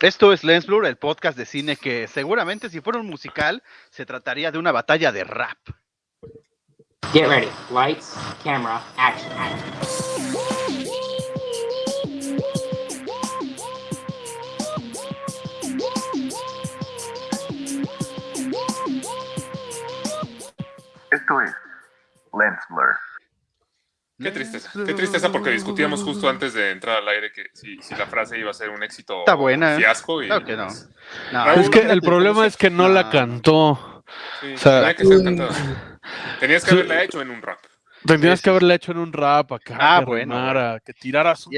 Esto es Lens Blur, el podcast de cine que seguramente si fuera un musical se trataría de una batalla de rap. Get ready. Lights, camera, action. Esto es Lens Blur. Qué tristeza, qué tristeza porque discutíamos justo antes de entrar al aire que si, si la frase iba a ser un éxito Está buena, o un fiasco. Y, Claro que no. pues, No, Raúl, Es que el problema es que no la cantó. sí, o sea, tenía que ser cantado. Tenías que haberla hecho en un rap. Tendrías Sí, que haberla hecho en un rap acá, Ah, que bueno, rimara, que tiraras un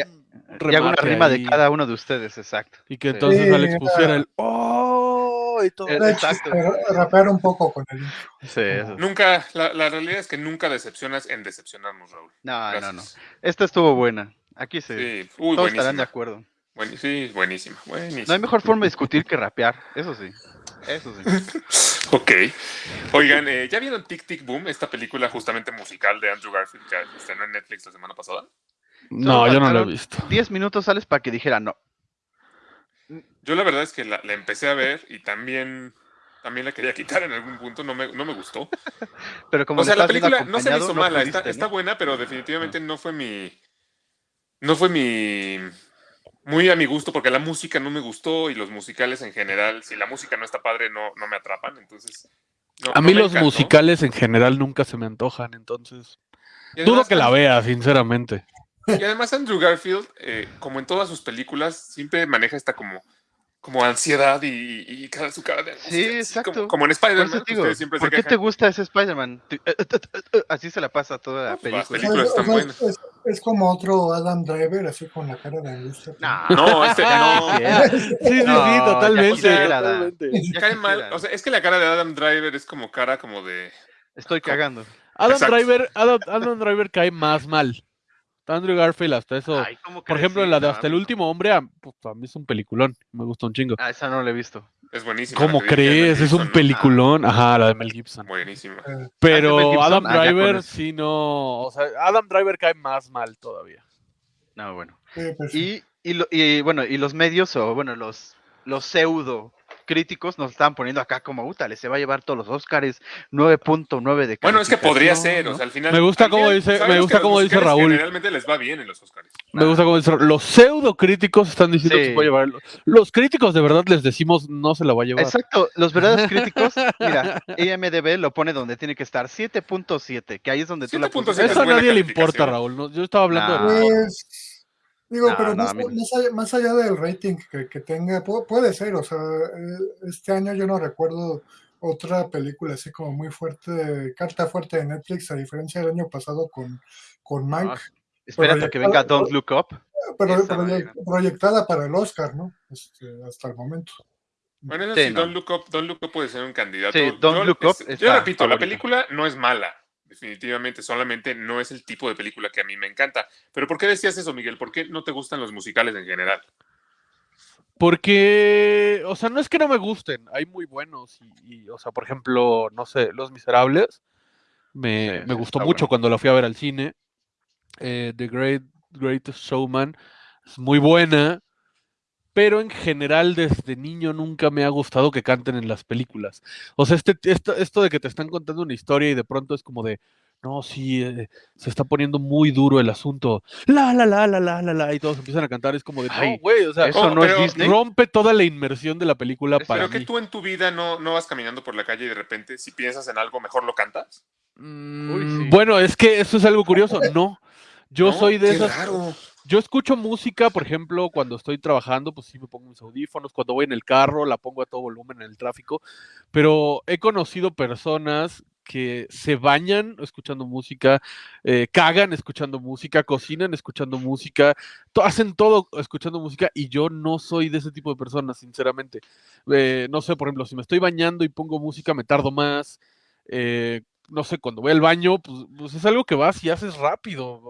Y hago una rima de cada uno de ustedes, exacto. Y que entonces Sí, Alex era- pusiera el ¡Oh! y todo. Eh, Exacto. ra- rapear un poco con el Sí, eso. Nunca, la, la realidad es que nunca decepcionas en decepcionarnos, Raúl. No, no, Gracias. no. Esta estuvo buena. Aquí sí. Sí, uy, Todos estarán de acuerdo. Buen- sí, buenísima, buenísima. No hay mejor forma de discutir que rapear. Eso sí. Eso sí. Ok. Oigan, eh, ¿ya vieron Tic Tic Boom, esta película justamente musical de Andrew Garfield que estrenó en Netflix la semana pasada? No, yo no lo he visto. 10 minutos sales para que dijera no. Yo la verdad es que la, la empecé a ver y también, también la quería quitar en algún punto, no me, no me gustó. Pero como O sea, la película no se me hizo no mala, pudiste, está, ¿no? está buena, pero definitivamente no fue mi... No fue mi... Muy a mi gusto, porque la música no me gustó y los musicales en general, si la música no está padre, no, no me atrapan, entonces... no- A mí los encantó. musicales en general nunca se me antojan, entonces dudo que la vea, sinceramente. Y además Andrew Garfield, eh, como en todas sus películas, siempre maneja esta como, como ansiedad y, y cada su cara de angustia, Sí, así exacto. Como, como en Por Spider-Man, siempre se ¿por qué te gusta ese Spider-Man? Eh, eh, eh, Así se la pasa toda la pues, las película. películas están buenas. Es, es como otro Adam Driver, así con la cara de angustia. No, No, este no. Sí, sí, No, sí, totalmente. Cae mal, o sea, es que la cara de Adam Driver es como cara como de... Estoy cagando. Adam Exacto. Driver, Adam, Adam Driver cae más mal. Andrew Garfield hasta eso. Ay, ¿cómo Por ejemplo, Sí, en la de Hasta el último hombre, a, pues, a mí es un peliculón. Me gusta un chingo. Ah, esa no la he visto. Es buenísima. ¿Cómo crees? Es un peliculón. Ajá, la de Mel Gibson. Buenísima. Ah, ¿es de Mel Pero Gibson? Adam Ah, Driver eso. sí no. O sea, Adam Driver cae más mal todavía. No, bueno. sí, pues. Y, y, lo- y, bueno, y los medios, o bueno, los, los pseudo críticos nos estaban poniendo acá como, útale, se va a llevar todos los Oscars, 9.9 de Bueno, es que podría calificación", ser, ¿no? o sea, al final... Me gusta final, dice- me gusta cómo dice Raúl. Generalmente les va bien en los Oscars. Me gusta cómo dice. Los pseudo críticos están diciendo que se puede llevar. Los críticos de verdad les decimos no se la va a llevar. Exacto, los verdaderos críticos, mira, IMDB lo pone donde tiene que estar, 7.7, que ahí es donde tú la 7.7 pusiste. es Eso a nadie le importa. Raúl. no- yo estaba hablando Nah. de. Pues, digo, No, pero no, más, más allá, más allá del rating que, que tenga, pu- puede ser, o sea, eh, este año yo no recuerdo otra película así como muy fuerte, carta fuerte de Netflix, a diferencia del año pasado con, con Ah, Espérate a que venga Don't Look Up. pero esa proyectada para el Oscar, ¿no? Este, hasta el momento. Bueno, eso Sí, sí, no. Don't Look Up, Don't Look Up puede ser un candidato. Sí, Don't Yo- Look Up es- está Yo repito, la película no es mala, definitivamente, solamente no es el tipo de película que a mí me encanta. Pero ¿por qué decías eso, Miguel? ¿Por qué no te gustan los musicales en general? Porque, o sea, no es que no me gusten, hay muy buenos. Y, y, o sea, por ejemplo, no sé, Los Miserables. Me, Sí, me gustó mucho bueno. cuando la fui a ver al cine. Eh, The Great Greatest Showman es muy buena. Pero en general, desde niño nunca me ha gustado que canten en las películas. O sea, este, esto, esto de que te están contando una historia y de pronto es como de, no, sí, eh, se está poniendo muy duro el asunto. La, la, la, la, la, la, la, y todos empiezan a cantar. Es como de, Ay, no, güey, o sea, Eso no es pero- Disney. rompe toda la inmersión de la película para Pero que mí. tú en tu vida no, no vas caminando por la calle y de repente, si piensas en algo, mejor lo cantas. Mm, sí. Bueno, es que eso es algo curioso. No, yo ¿No? soy de Qué esas. raro. Yo escucho música, por ejemplo, cuando estoy trabajando, pues sí me pongo mis audífonos. Cuando voy en el carro, la pongo a todo volumen en el tráfico. Pero he conocido personas que se bañan escuchando música, eh, cagan escuchando música, cocinan escuchando música, hacen todo escuchando música y yo no soy de ese tipo de personas, sinceramente. Eh, no sé, por ejemplo, si me estoy bañando y pongo música, me tardo más. eh, no sé, cuando voy al baño, pues, pues es algo que vas y haces rápido.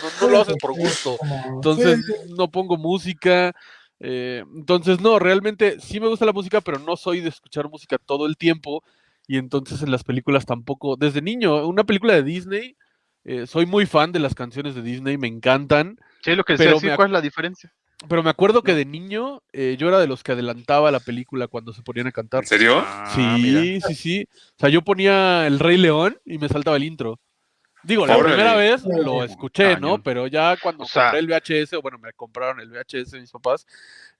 No, no lo haces por gusto. Entonces sí, no pongo música. eh, entonces no, realmente sí me gusta la música, pero no soy de escuchar música todo el tiempo. Y entonces en las películas tampoco. Desde niño, una película de Disney, eh, soy muy fan de las canciones de Disney, me encantan. Sí, lo que Pero decía, me ac- ¿cuál es la diferencia? Pero me acuerdo que de niño eh, yo era de los que adelantaba la película cuando se ponían a cantar. ¿En serio? Ah, Sí, sí, sí. O sea, yo ponía El Rey León y me saltaba el intro. Digo, la Órale. primera vez lo escuché, ¿no? Pero ya cuando O sea- compré el VHS, o bueno, me compraron el VHS mis papás,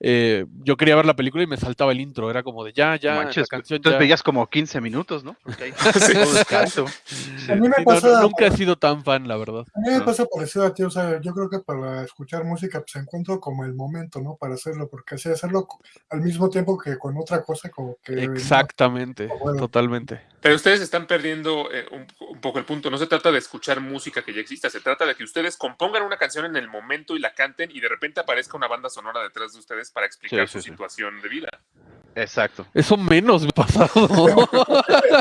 eh, yo quería ver la película y me saltaba el intro. Era como de ya, ya, Manches, la canción entonces ya. veías como 15 minutos, ¿no? Porque ahí Sí. todo descanso. Sí. A mí me Sí, no, pasa, no, nunca he sido tan fan, la verdad. a mí me No. pasa parecido a ti, o sea, yo creo que para escuchar música pues encuentro como el momento, ¿no? Para hacerlo, porque así hacerlo al mismo tiempo que con otra cosa, como que... no, Exactamente, bueno. totalmente. Pero ustedes están perdiendo eh, un, un poco el punto. No se trata de escuchar música que ya exista, se trata de que ustedes compongan una canción en el momento y la canten y de repente aparezca una banda sonora detrás de ustedes para explicar Sí, su sí, situación de vida. Exacto. Eso menos me ha pasado.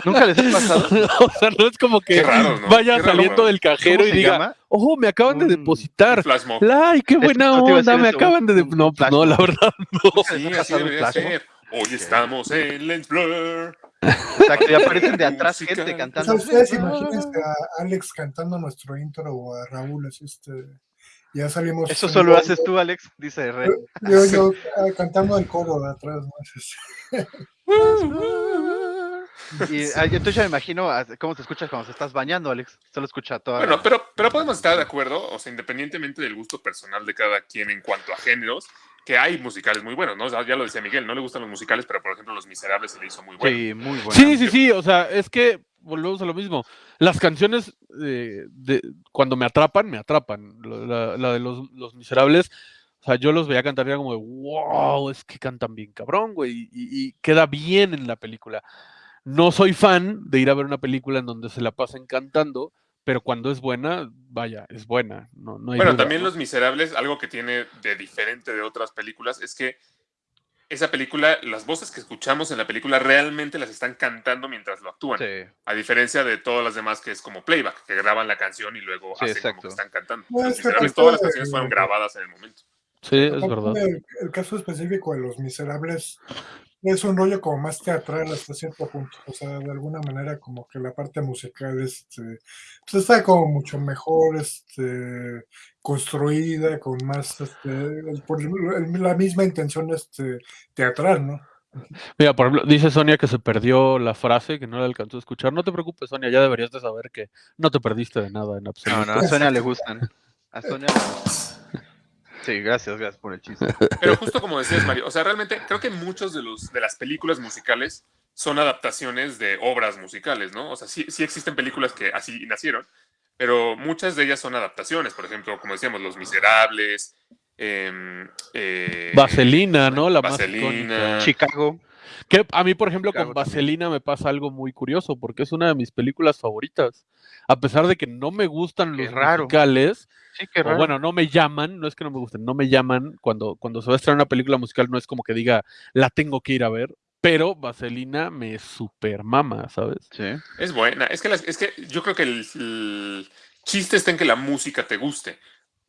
¿Nunca les ha pasado? o sea, no es como que raro, ¿no? vaya raro, saliendo ¿no? del cajero ¿Cómo y diga, llama? ojo, me acaban de depositar. ¡Ay, qué buena onda! Me acaban de... No, la verdad no. Sí. Hoy estamos en Lens Blur. Exacto, y aparecen de atrás Música. gente O cantando. sea, ustedes imagínense a Alex cantando nuestro intro o a Raúl, así este... Ya salimos... Eso solo haces tú, Alex, dice Re. Yo, yo ah, cantando el coro de atrás, ¿no? Y ah, yo entonces ya me imagino cómo te escuchas cuando te estás bañando, Alex. Solo escucha toda. Bueno, pero, pero podemos estar de acuerdo, o sea, independientemente del gusto personal de cada quien en cuanto a géneros, que hay musicales muy buenos, ¿no? O sea, ya lo decía Miguel, no le gustan los musicales, pero por ejemplo Los Miserables se le hizo muy bueno. Sí, muy bueno. Sí, sí, sí, o sea, es que volvemos a lo mismo. Las canciones eh, de, cuando me atrapan, me atrapan. La de los, los miserables, o sea, yo los veía cantar y era como de, wow, es que cantan bien cabrón, güey, y, y queda bien en la película. No soy fan de ir a ver una película en donde se la pasen cantando, pero cuando es buena, vaya, es buena. No, no hay Bueno, duda, también ¿no? Los Miserables, algo que tiene de diferente de otras películas es que esa película, las voces que escuchamos en la película realmente las están cantando mientras lo actúan. Sí. A diferencia de todas las demás que es como playback, que graban la canción y luego Sí, hacen como exacto. que están cantando. No, Los es que Miserables, aparte todas las canciones fueron grabadas en el momento. Sí, es verdad. El, el caso específico de Los Miserables es un rollo como más teatral hasta cierto punto. O sea, de alguna manera como que la parte musical este, pues está como mucho mejor este, construida, con más, este, el- por el- la misma intención este, teatral, ¿no? Mira, por ejemplo, dice Sonia que se perdió la frase, que no la alcanzó a escuchar. No te preocupes, Sonia, ya deberías de saber que no te perdiste de nada en No, absoluto. no, a Sonia le gustan. A Sonia. Sí, gracias, gracias por el chiste. Pero justo como decías, Mario, o sea, realmente creo que muchos de, los, de las películas musicales son adaptaciones de obras musicales, ¿no? O sea, sí, sí existen películas que así nacieron, pero muchas de ellas son adaptaciones. Por ejemplo, como decíamos, Los Miserables, em, eh, Vaselina, ¿no? La más Vaselina. icónica. Chicago. Que a mí, por ejemplo, con. Vaselina me pasa algo muy curioso, porque es una de mis películas favoritas. A pesar de que no me gustan Qué los raro. musicales, Sí, qué o bueno, no me llaman, no es que no me gusten, no me llaman. Cuando, cuando se va a estrenar una película musical, no es como que diga, la tengo que ir a ver, pero Vaselina me super mama, ¿sabes? Sí. Es buena. Es que, las- es que yo creo que el, el chiste está en que la música te guste.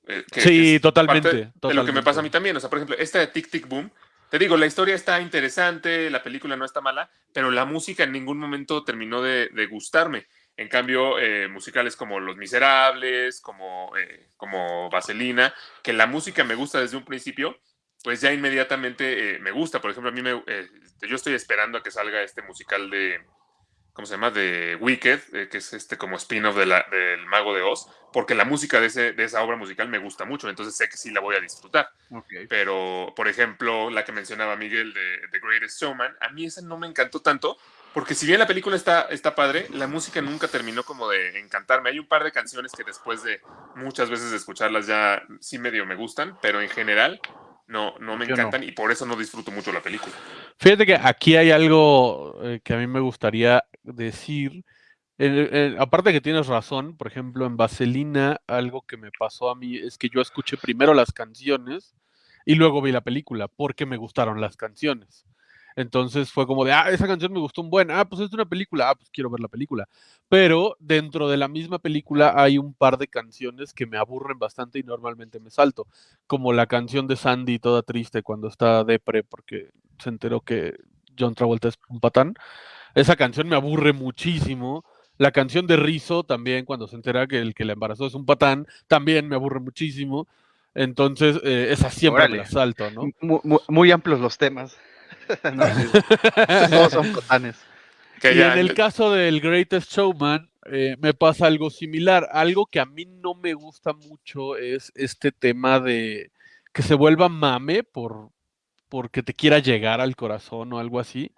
eh, que- Sí, totalmente, parte De lo que me totalmente. pasa a mí también. O sea, por ejemplo, esta de Tic Tic Boom. Te digo, la historia está interesante, la película no está mala, pero la música en ningún momento terminó de, gustarme. En cambio, eh, musicales como Los Miserables, como, eh, como Vaselina, que la música me gusta desde un principio, pues ya inmediatamente eh, me gusta. Por ejemplo, a mí me, eh, yo estoy esperando a que salga este musical de, ¿cómo se llama? De Wicked, eh, que es este como spin-off de del Mago de Oz, porque la música de, ese, de esa obra musical me gusta mucho, entonces sé que sí la voy a disfrutar. Ok. Pero, por ejemplo, la que mencionaba Miguel de The Greatest Showman, a mí esa no me encantó tanto, porque si bien la película está, está padre, la música nunca terminó como de encantarme. Hay un par de canciones que después de muchas veces de escucharlas ya sí medio me gustan, pero en general no, no me Yo no. encantan y por eso no disfruto mucho la película. Fíjate que aquí hay algo eh, que a mí me gustaría decir. Eh, eh, aparte que tienes razón, por ejemplo, en Vaselina, algo que me pasó a mí es que yo escuché primero las canciones y luego vi la película porque me gustaron las canciones. Entonces fue como de, ah, esa canción me gustó un buen, ah, pues es una película, ah, pues quiero ver la película. Pero dentro de la misma película hay un par de canciones que me aburren bastante y normalmente me salto, como la canción de Sandy toda triste cuando está depre porque se enteró que John Travolta es un patán. Esa canción me aburre muchísimo. La canción de Rizzo también, cuando se entera que el que la embarazó es un patán, también me aburre muchísimo. Entonces, eh, esa siempre me la salto, ¿no? Mu- mu- Muy, amplios los temas. No, Todos son. Que Y ya en el caso del Greatest Showman, eh, me pasa algo similar. Algo que a mí no me gusta mucho es este tema de que se vuelva mame por porque te quiera llegar al corazón o algo así.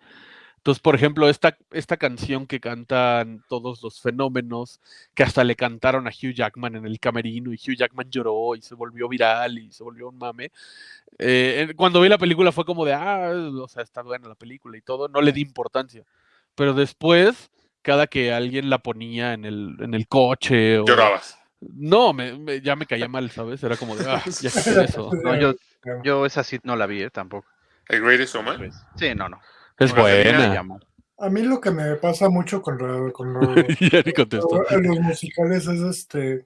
Entonces, por ejemplo, esta, esta canción que cantan todos los fenómenos, que hasta le cantaron a Hugh Jackman en el camerino y Hugh Jackman lloró y se volvió viral y se volvió un mame. Eh, cuando vi la película fue como de, ah, o sea, está buena la película y todo, no le di importancia. Pero después, cada que alguien la ponía en el, en el coche o... llorabas. No, me, me- ya me caía mal, ¿sabes? Era como de, ah, ya qué eso. No, yo, yo esa sí no la vi, eh, tampoco. El Greatest Showman. Sí, no, no. Es buena. A mí lo que me pasa mucho con, la- con los, ya ni contestó. en los musicales es este.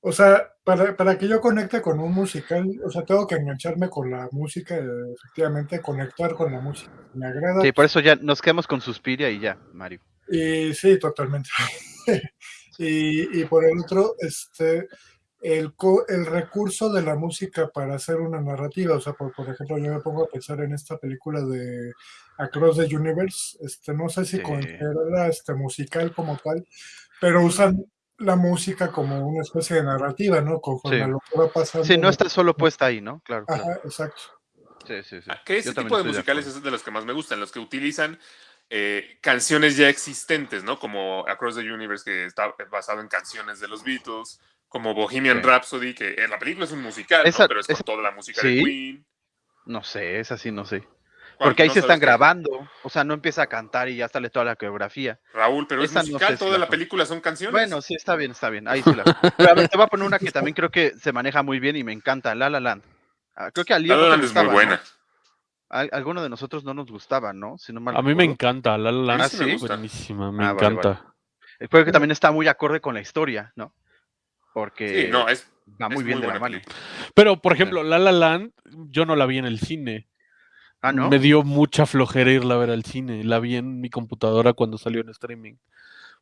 O sea, para, para que yo conecte con un musical, o sea, tengo que engancharme con la música, efectivamente, conectar con la música. Me agrada. Sí, por eso ya nos quedamos con Suspiria y ya, Mario. Y sí, totalmente. y, y por el otro, este, el, co- el recurso de la música para hacer una narrativa. O sea, por, por ejemplo, yo me pongo a pensar en esta película de Across the Universe. Este, no sé si Sí. considerarla este, musical como tal, pero usan la música como una especie de narrativa, ¿no? Conforme Sí. a lo que va pasando. Sí, no está solo puesta ahí, ¿no? Claro, claro. Ajá, exacto. Sí, sí, sí. Ah, Que ese tipo de musicales es de los que más me gustan, los que utilizan eh, canciones ya existentes, ¿no? Como Across the Universe, que está basado en canciones de los Beatles, como Bohemian Sí. Rhapsody, que en la película es un musical, ¿no? Pero es con esa- toda la música ¿Sí? de Queen. No sé, esa sí no sé. Porque ahí ¿No se están qué? grabando. O sea, no empieza a cantar y ya sale toda la coreografía. Raúl, pero es no musical, sé si toda la película son canciones. Bueno, sí, está bien, está bien. Ahí sí la. Pero a ver, te voy a poner una que también creo que se maneja muy bien y me encanta, La La Land. Ah, creo que a Leo La no La Land es muy ¿no? buena. Alguno de nosotros no nos gustaba, ¿no? Si no mal A mí me encanta, La La Land Ah, es ¿sí? buenísima, me Ah, vale, encanta. Creo que también está muy acorde con la historia, ¿no? Porque Sí, no, es, va muy es bien de la mano. Pero, por ejemplo, La La Land, yo no la vi en el cine. Ah. Me dio mucha flojera irla a ver al cine. La vi en mi computadora cuando salió en streaming.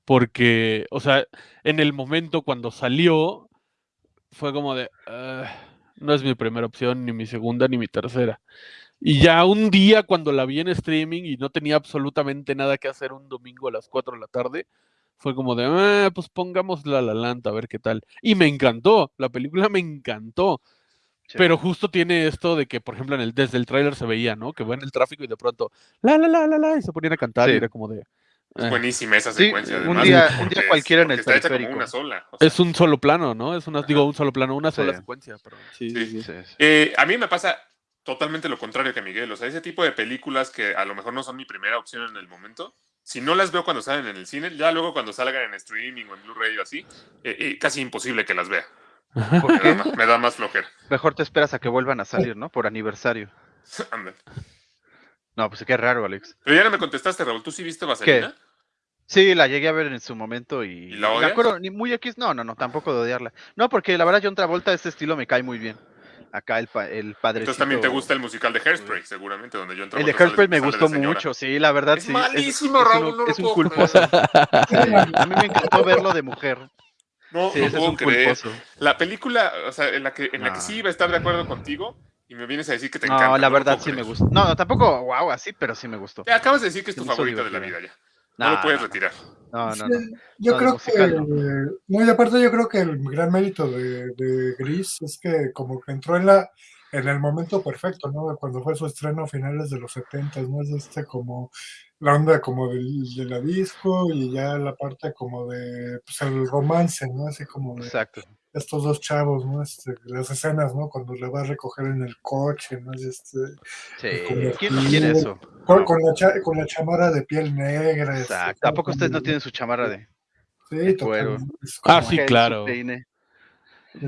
Porque, o sea, en el momento cuando salió, fue como de, "Ah, no es mi primera opción, ni mi segunda, ni mi tercera. Y ya un día cuando la vi en streaming y no tenía absolutamente nada que hacer un domingo a las 4 de la tarde, fue como de, "Ah, pues pongamos La La Land a ver qué tal. Y me encantó, la película me encantó. Sí. Pero justo tiene esto de que, por ejemplo, en el, desde el tráiler se veía, ¿no? Que va en el tráfico y de pronto, la, la, la, la, la, y se ponían a cantar y Sí. era como de... Es eh, buenísima esa Sí, secuencia. un además, día- porque un día es- cualquiera en el está hecha como una sola. o sea, Es un solo plano, ¿no? Es una, digo, un solo plano, una sola Sí. secuencia, pero sí, Sí. sí, sí. Sí, sí. Eh, a mí me pasa totalmente lo contrario que a Miguel. O sea, ese tipo de películas que a lo mejor no son mi primera opción en el momento, si no las veo cuando salen en el cine, ya luego cuando salgan en streaming o en Blu-ray o así, eh, eh, casi imposible que las vea. ¿Por Me da, qué? más, me da más flojera. Mejor te esperas a que vuelvan a salir, ¿no? Por aniversario. Anda. No, pues qué raro, Alex. Pero ya no me contestaste, Raúl. ¿Tú sí viste Vaselina? Sí, la llegué a ver en su momento y. ¿Y la me odias? acuerdo, ni muy X, no, no, no, tampoco de odiarla. No, porque la verdad, John Travolta, este estilo me cae muy bien. Acá el, pa- el padre. Entonces también te gusta el musical de Hairspray, seguramente, donde yo entro. El de Hairspray me gustó mucho, sí, la verdad, Es sí. malísimo, es, Raúl, uno- no lo es un puedo culposo. Sí, a mí me encantó verlo de mujer. No, Sí, no es puedo un creer. culposo. La película, o sea, en la que, en la que sí iba a estar de acuerdo contigo y me vienes a decir que te encanta. No, la verdad sí me gustó. No, no, tampoco, wow, así, pero sí me gustó. Ya acabas de decir que es tu favorita de la vida ya. No, lo puedes no, retirar. No, no, Sí. Yo creo musical, que, no. no, y aparte yo creo que el gran mérito de, de Gris es que como que entró en la en el momento perfecto, ¿no? Cuando fue su estreno a finales de los 70, ¿no? Es este como la onda como del, de la disco y ya la parte como de pues, el romance, ¿no? Así como de Exacto. estos dos chavos, ¿no? Este, las escenas, ¿no? Cuando le va a recoger en el coche, ¿no? Es este, Sí. ¿Quién no quiere eso? con, con la cha- con la chamarra de piel negra. este, Exacto. ¿A poco ustedes no tienen su chamarra de Sí, cuero? Ah, sí, claro. peine?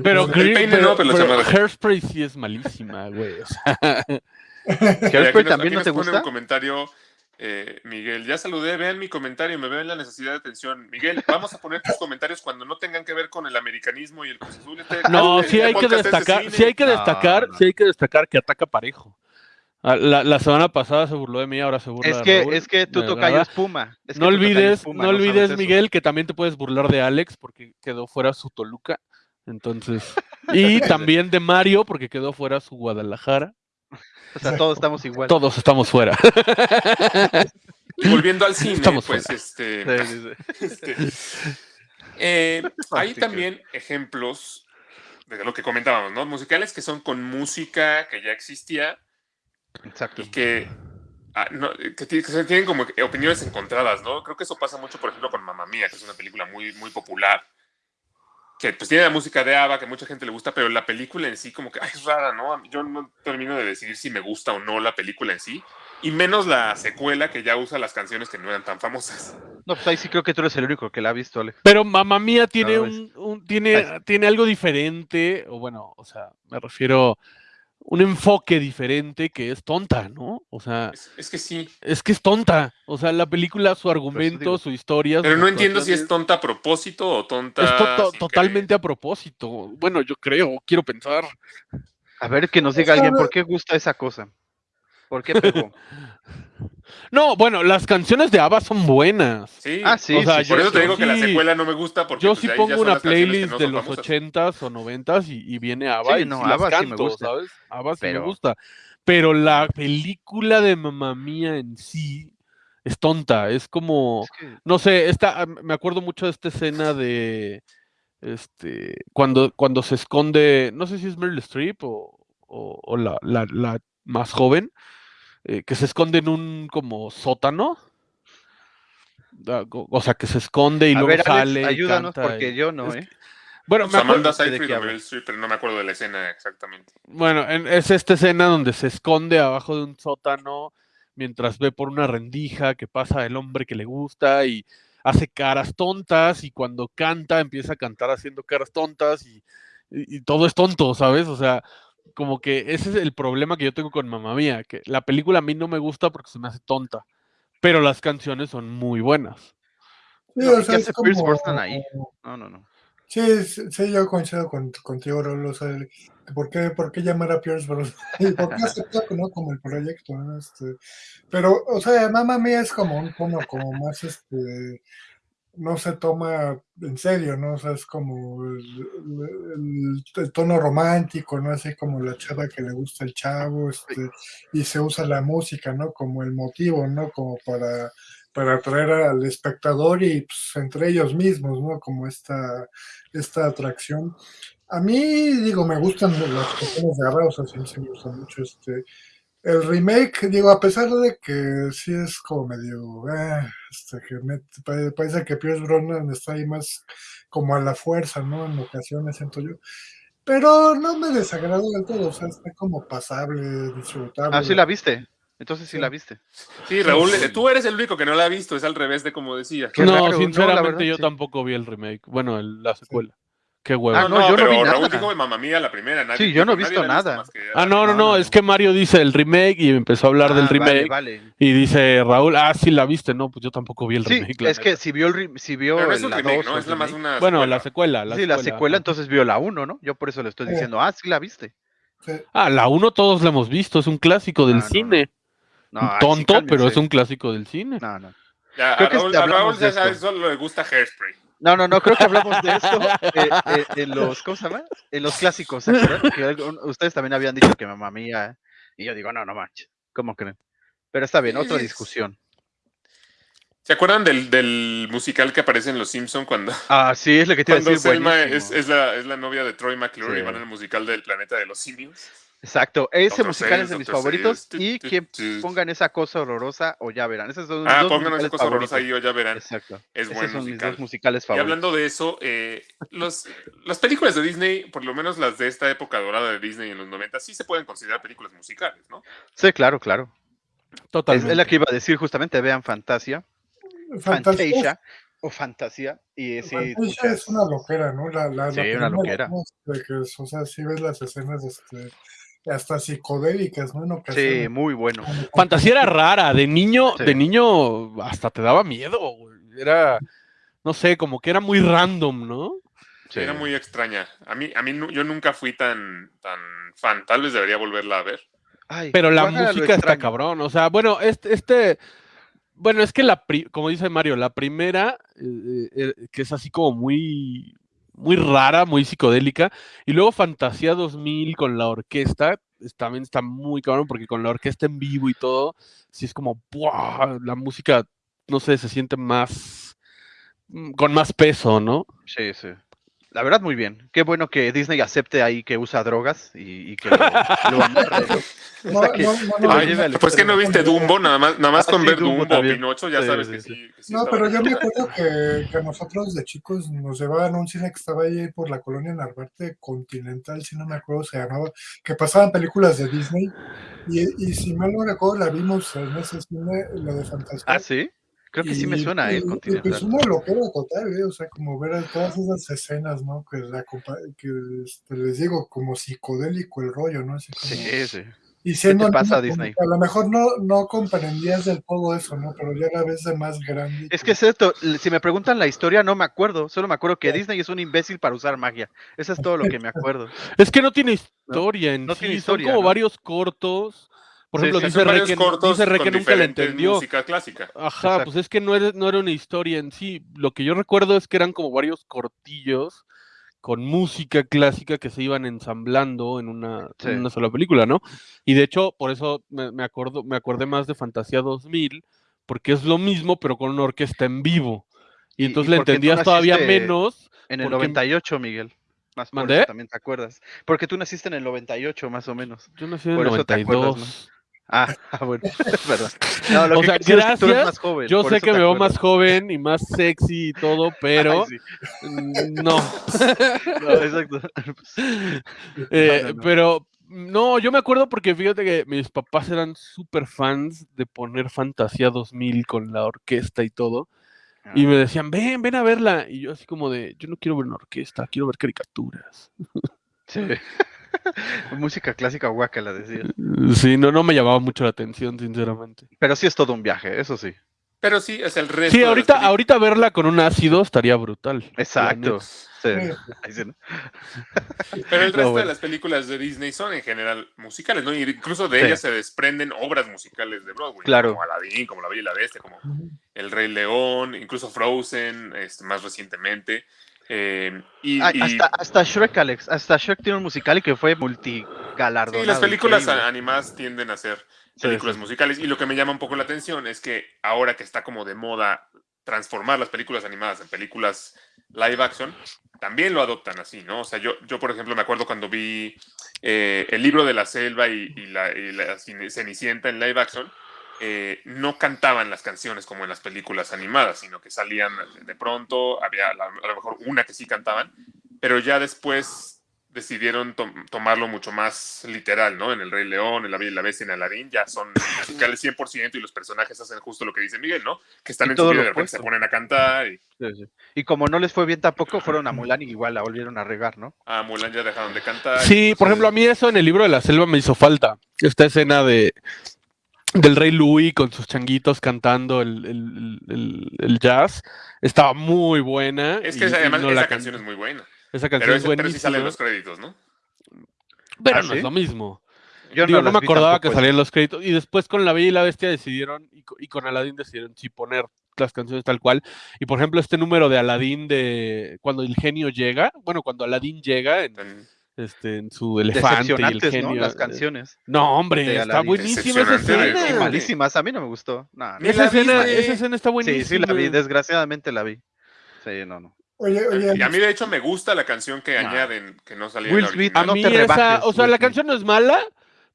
Pero, El Green- peine no, pero la chamarra. Hairspray sí es malísima, güey. o sea, ¿Hairspray aquí nos- también aquí no nos te pone gusta? un comentario, eh, Miguel. Ya saludé, vean mi comentario, me veo en la necesidad de atención. Miguel, vamos a poner tus comentarios cuando no tengan que ver con el americanismo y el Cruz Azul. Este- no, sí hay que destacar, cine. sí hay que No, destacar, no. sí hay que destacar que ataca parejo. Ah, La, la semana pasada se burló de mí, ahora se burla Es de Raúl, es que verdad. es Puma. Es que no olvides, Puma, no olvides, eso. Miguel, que también te puedes burlar de Alex porque quedó fuera su Toluca. Entonces, y también de Mario, porque quedó fuera su Guadalajara. O sea, todos estamos igual. Todos estamos fuera. Y volviendo al cine, Estamos pues fuera. este, Sí, sí, sí. este, eh, hay también ejemplos de lo que comentábamos, ¿no? Musicales que son con música que ya existía Exacto. y que, ah, no, que, tienen como que opiniones encontradas, ¿no? Creo que eso pasa mucho, por ejemplo, con Mamma Mía, que es una película muy, muy popular, que pues tiene la música de ABBA, que mucha gente le gusta, pero la película en sí como que ay, es rara, ¿no? Yo no termino de decidir si me gusta o no la película en sí, y menos la secuela que ya usa las canciones que no eran tan famosas. No, pues ahí sí creo que tú eres el único que la ha visto, Ale. Pero Mamma Mía tiene No, un, un- tiene, Ay. tiene algo diferente, o bueno, o sea, me refiero un enfoque diferente que es tonta, ¿no? O sea, Es, es que sí, es que es tonta. O sea, la película, su argumento, digo. su historia. pero no entiendo si es tonta a propósito o tonta... es to- to- sin totalmente a propósito. Bueno, yo creo, quiero pensar. A ver que nos diga alguien por qué gusta esa cosa. ¿Por qué pegó? No, bueno, las canciones de ABBA son buenas. Sí, Ah, sí, O sea, sí, por eso te sí. digo que la secuela no me gusta porque Yo pues, sí pongo una playlist no de los ochentas o noventas y, y viene ABBA Sí, y no, sí las ABBA sí me canto, gusta. ¿sabes? ABBA sí Pero- me gusta. Pero la película de Mamma Mía en sí es tonta, es como, Es que- no sé, esta, ah, me acuerdo mucho de esta escena de, este, cuando, cuando se esconde, no sé si es Meryl Streep o, o- o la, la- la más joven, eh, que se esconde en un como sótano. Ah, o- sea, que se esconde y a luego ver, Alex, sale. y ayúdanos canta porque y- yo no, es ¿eh? Bueno, me acuerdo- Amanda de pero no me acuerdo la escena exactamente. Bueno, en- es esta escena donde se esconde abajo de un sótano mientras ve por una rendija que pasa el hombre que le gusta y hace caras tontas y cuando canta empieza a cantar haciendo caras tontas y, y- y todo es tonto, ¿sabes? O sea, como que ese es el problema que yo tengo con Mamá Mía, que la película a mí no me gusta porque se me hace tonta, pero las canciones son muy buenas. Sí, No, o ¿y sea, qué es como- ahí? No, no, no. Sí, sí, yo coincido con, contigo, Rolo. O sea, el- ¿por, qué, ¿por qué llamar a Pierce Brosnan? ¿Y por qué aceptar ¿no? como el proyecto? ¿no? Este, pero, o sea, Mamma Mía es como un tono como más, este, no se toma en serio, ¿no? O sea, es como el, el- el tono romántico, ¿no? Así como la chava que le gusta el chavo, este, y se usa la música, ¿no? Como el motivo, ¿no? Como para, para atraer al espectador y pues, entre ellos mismos, ¿no? Como esta, esta atracción. A mí, digo, me gustan las canciones de sí, sí me gustan mucho este. El remake, digo, a pesar de que sí es como medio, ah, este, que me, pa- parece que Pierce Brosnan está ahí más como a la fuerza, ¿no? En ocasiones siento yo. Pero no me desagradó del todo, o sea, está como pasable, disfrutable. Ah, sí la viste. Entonces sí, Sí. la viste. Sí, Raúl, eh, tú eres el único que no la ha visto, es al revés de como decía. No, raro, no, la sinceramente verdad, yo sí. tampoco vi el remake, bueno, el- la secuela. Qué huevo. Ah, No, yo no vi Raúl nada. dijo Mamma Mía la primera. Nadie, Sí, yo no he visto nada. que- Ah, no, no, no, no, es que Mario dice el remake y empezó a hablar del Ah, remake. Vale, Y dice Raúl, ah, sí la viste, no, pues yo tampoco vi el Sí, remake. es que si vio, el, si vio Pero no es un la remake, 2 ¿no? Es la más una. Bueno, secuela. la secuela. La sí, la secuela, entonces vio la 1, ¿no? Yo por eso le estoy diciendo, ah, sí la viste. Sí. Ah, la 1 todos la hemos visto, es un clásico del Ah, no, no. cine. No, sí, Tonto, pero es un clásico del cine. No, no. Ya, Creo a que Raúl, este a Raúl ya sabes, solo le gusta Hairspray. No, no, no, creo que hablamos de esto eh, eh, en los, ¿cómo se llama? En los clásicos, ¿se acuerdan? Que algún- ustedes también habían dicho que mamá mía, y yo digo, no, no manches, ¿cómo creen? Pero está bien, otra discusión. ¿Se acuerdan del, del musical que aparece en Los Simpson cuando, Ah, sí, es lo que te iba a decir, Selma es, es la, es la novia de Troy McClure Sí. y van al musical del planeta de los simios? Exacto, ese musical es de mis favoritos y quien pongan esa cosa horrorosa o ya verán. Esos son Ah, dos pónganos esa cosa horrorosa ahí o ya verán. Exacto. Es Esos buen son mis dos musicales Y favoritos. hablando de eso, eh, los, las películas de Disney, por lo menos las de esta época dorada de Disney en los 90, sí se pueden considerar películas musicales, ¿no? Sí, claro, claro. Totalmente. es la que iba a decir justamente, vean Fantasia, Fantasia o Fantasía y sí, Fantasia muchas- es una loquera, ¿no? La, la, la Sí, una. ¿no? De que, o sea, si ves las escenas este, hasta psicodélicas, ¿no? En Sí, ocasiones. muy bueno. Fantasía era rara, de niño, Sí. de niño hasta te daba miedo. Era, no sé, como que era muy random, ¿no? Sí. Era muy extraña. A mí, a mí yo nunca fui tan, tan fan. Tal vez debería volverla a ver. Ay, Pero la música está cabrón. O sea, bueno, este, este, bueno, es que la, pri- como dice Mario, la primera, eh, eh, que es así como muy, muy rara, muy psicodélica. Y luego Fantasía 2000 con la orquesta, es- también está muy cabrón porque con la orquesta en vivo y todo, sí es como, ¡buah! la música, no sé, se siente más, mm, con más peso, ¿no? Sí, sí. La verdad, muy bien. Qué bueno que Disney acepte ahí que usa drogas y, y que lo, lo amarre, ¿no? No, que- no, lo Ay, pues que no viste Dumbo, nada más, nada más Ah, con sí, ver Dumbo Dumbo. Pinocho, ya Sí, sabes sí, que sí. que No, pero yo me acuerdo que, que a nosotros de chicos nos llevaban a un cine que estaba ahí por la colonia Narvarte Continental, si no me acuerdo se llamaba, que pasaban películas de Disney. Y, y si mal no recuerdo, la vimos en ese cine, la de Fantasía. Ah, sí. Creo que sí me suena y- el y, Continental. pues una locura total, ¿eh? O sea, como ver a todas esas escenas, ¿no? Que, la, compa- que este, les digo, como psicodélico el rollo, ¿no? Así como- Sí, sí. y siendo te pasa, como Disney? A lo mejor no, no comprendías del todo eso, ¿no? Pero ya la vez de más grande. Es que es esto, si me preguntan la historia, no me acuerdo. Solo me acuerdo que Sí. Disney es un imbécil para usar magia. Eso es todo lo que me acuerdo. Es que no tiene historia en no sí, tiene son historia, como ¿no? varios cortos. Por ejemplo, sí, dice Re que, dice Re con que nunca diferentes entendió. música clásica. Ajá, Exacto. pues es que no era, no era una historia en sí. Lo que yo recuerdo es que eran como varios cortillos con música clásica que se iban ensamblando en una, en una sola película, ¿no? Y de hecho, por eso me, me acuerdo, me acordé más de Fantasía 2000, porque es lo mismo, pero con una orquesta en vivo. Y Y- entonces y le entendías todavía menos. En el Porque- 98, Miguel. Más por ¿Mandé? eso también te acuerdas. Porque tú naciste en el 98, más o menos. Yo nací en el Por eso te acuerdas, 92. Ah, ah, bueno, es verdad. No, lo O que sea, quiero decir es que tú eres gracias, más joven, Yo sé que me veo más joven y más sexy y todo, pero Ay, sí. mm, no. No, exacto. Eh, no, no. Pero no, yo me acuerdo porque fíjate que mis papás eran súper fans de poner Fantasía 2000 con la orquesta y todo. Y Ah. me decían, ven, ven a verla. Y yo así como de, yo no quiero ver una orquesta, quiero ver caricaturas. Sí. Música clásica guaca, decía. Sí, no, no me llamaba mucho la atención, sinceramente. Pero sí es todo un viaje, eso sí. Pero sí, es el resto. Sí, ahorita, ahorita verla con un ácido estaría brutal. la Exacto. Pero el No, resto de las películas de Disney son en general musicales, ¿no? Incluso de Sí. ellas se desprenden obras musicales de Broadway. Claro. Como Aladdin, como La Bella y la Bestia, como El Rey León, incluso Frozen, este, más recientemente. Eh, y, Ah, y- hasta, hasta Shrek, Alex. Hasta Shrek tiene un musical y que fue multigalardonado. sí, las películas increíble. animadas tienden a ser películas sí. musicales. Y lo que me llama un poco la atención es que ahora que está como de moda transformar las películas animadas en películas live action, también lo adoptan así, ¿no? O sea, yo, yo por ejemplo, me acuerdo cuando vi eh, el libro de la selva y, y la, y la Cine- Cenicienta en live action, eh, no cantaban las canciones como en las películas animadas, sino que salían de pronto, había la- a lo mejor una que sí cantaban, pero ya después decidieron tom- tomarlo mucho más literal, ¿no? En El Rey León, en La Bella y la Bestia, en Aladdin, ya son musicales 100% y los personajes hacen justo lo que dice Miguel, ¿no? Que están Y en su todo vida lo y de repente se ponen a cantar y Sí, sí. Y como no les fue bien tampoco, fueron a Mulan y igual la volvieron a regar, ¿no? a Mulan ya dejaron de cantar. Sí, por ejemplo, a mí eso en el libro de la selva me hizo falta. Esta escena de del rey Louis con sus changuitos cantando el, el- el- el jazz estaba muy buena. Es que y además no esa la canción can- es muy buena. Esa canción Pero, es ese- pero sí salen buenísima, los créditos, ¿no? pero ¿Ah, no sí? es lo mismo. Yo Digo, no, me acordaba que tampoco, salían los créditos. Y después con La Bella y la Bestia decidieron, y, co- y con Aladdin decidieron sí poner las canciones tal cual. Y por ejemplo, este número de Aladdin de cuando el genio llega, bueno, cuando Aladdin llega en, este, en su elefante y el genio. ¿no? Las canciones. No, hombre, de está buenísima esa de- escena. Sí, Sí. malísimas, a mí no me gustó. No, Esa vi, escena, esa escena está Sí, buenísima. sí la vi, desgraciadamente la vi. Sí, no, no. Oye, oye, Y a mí, de hecho, me gusta la canción que No. añaden, que no salía Will en la Smith, original. A no mí te esa, rebajes, o sea, Will la Smith. canción no es mala,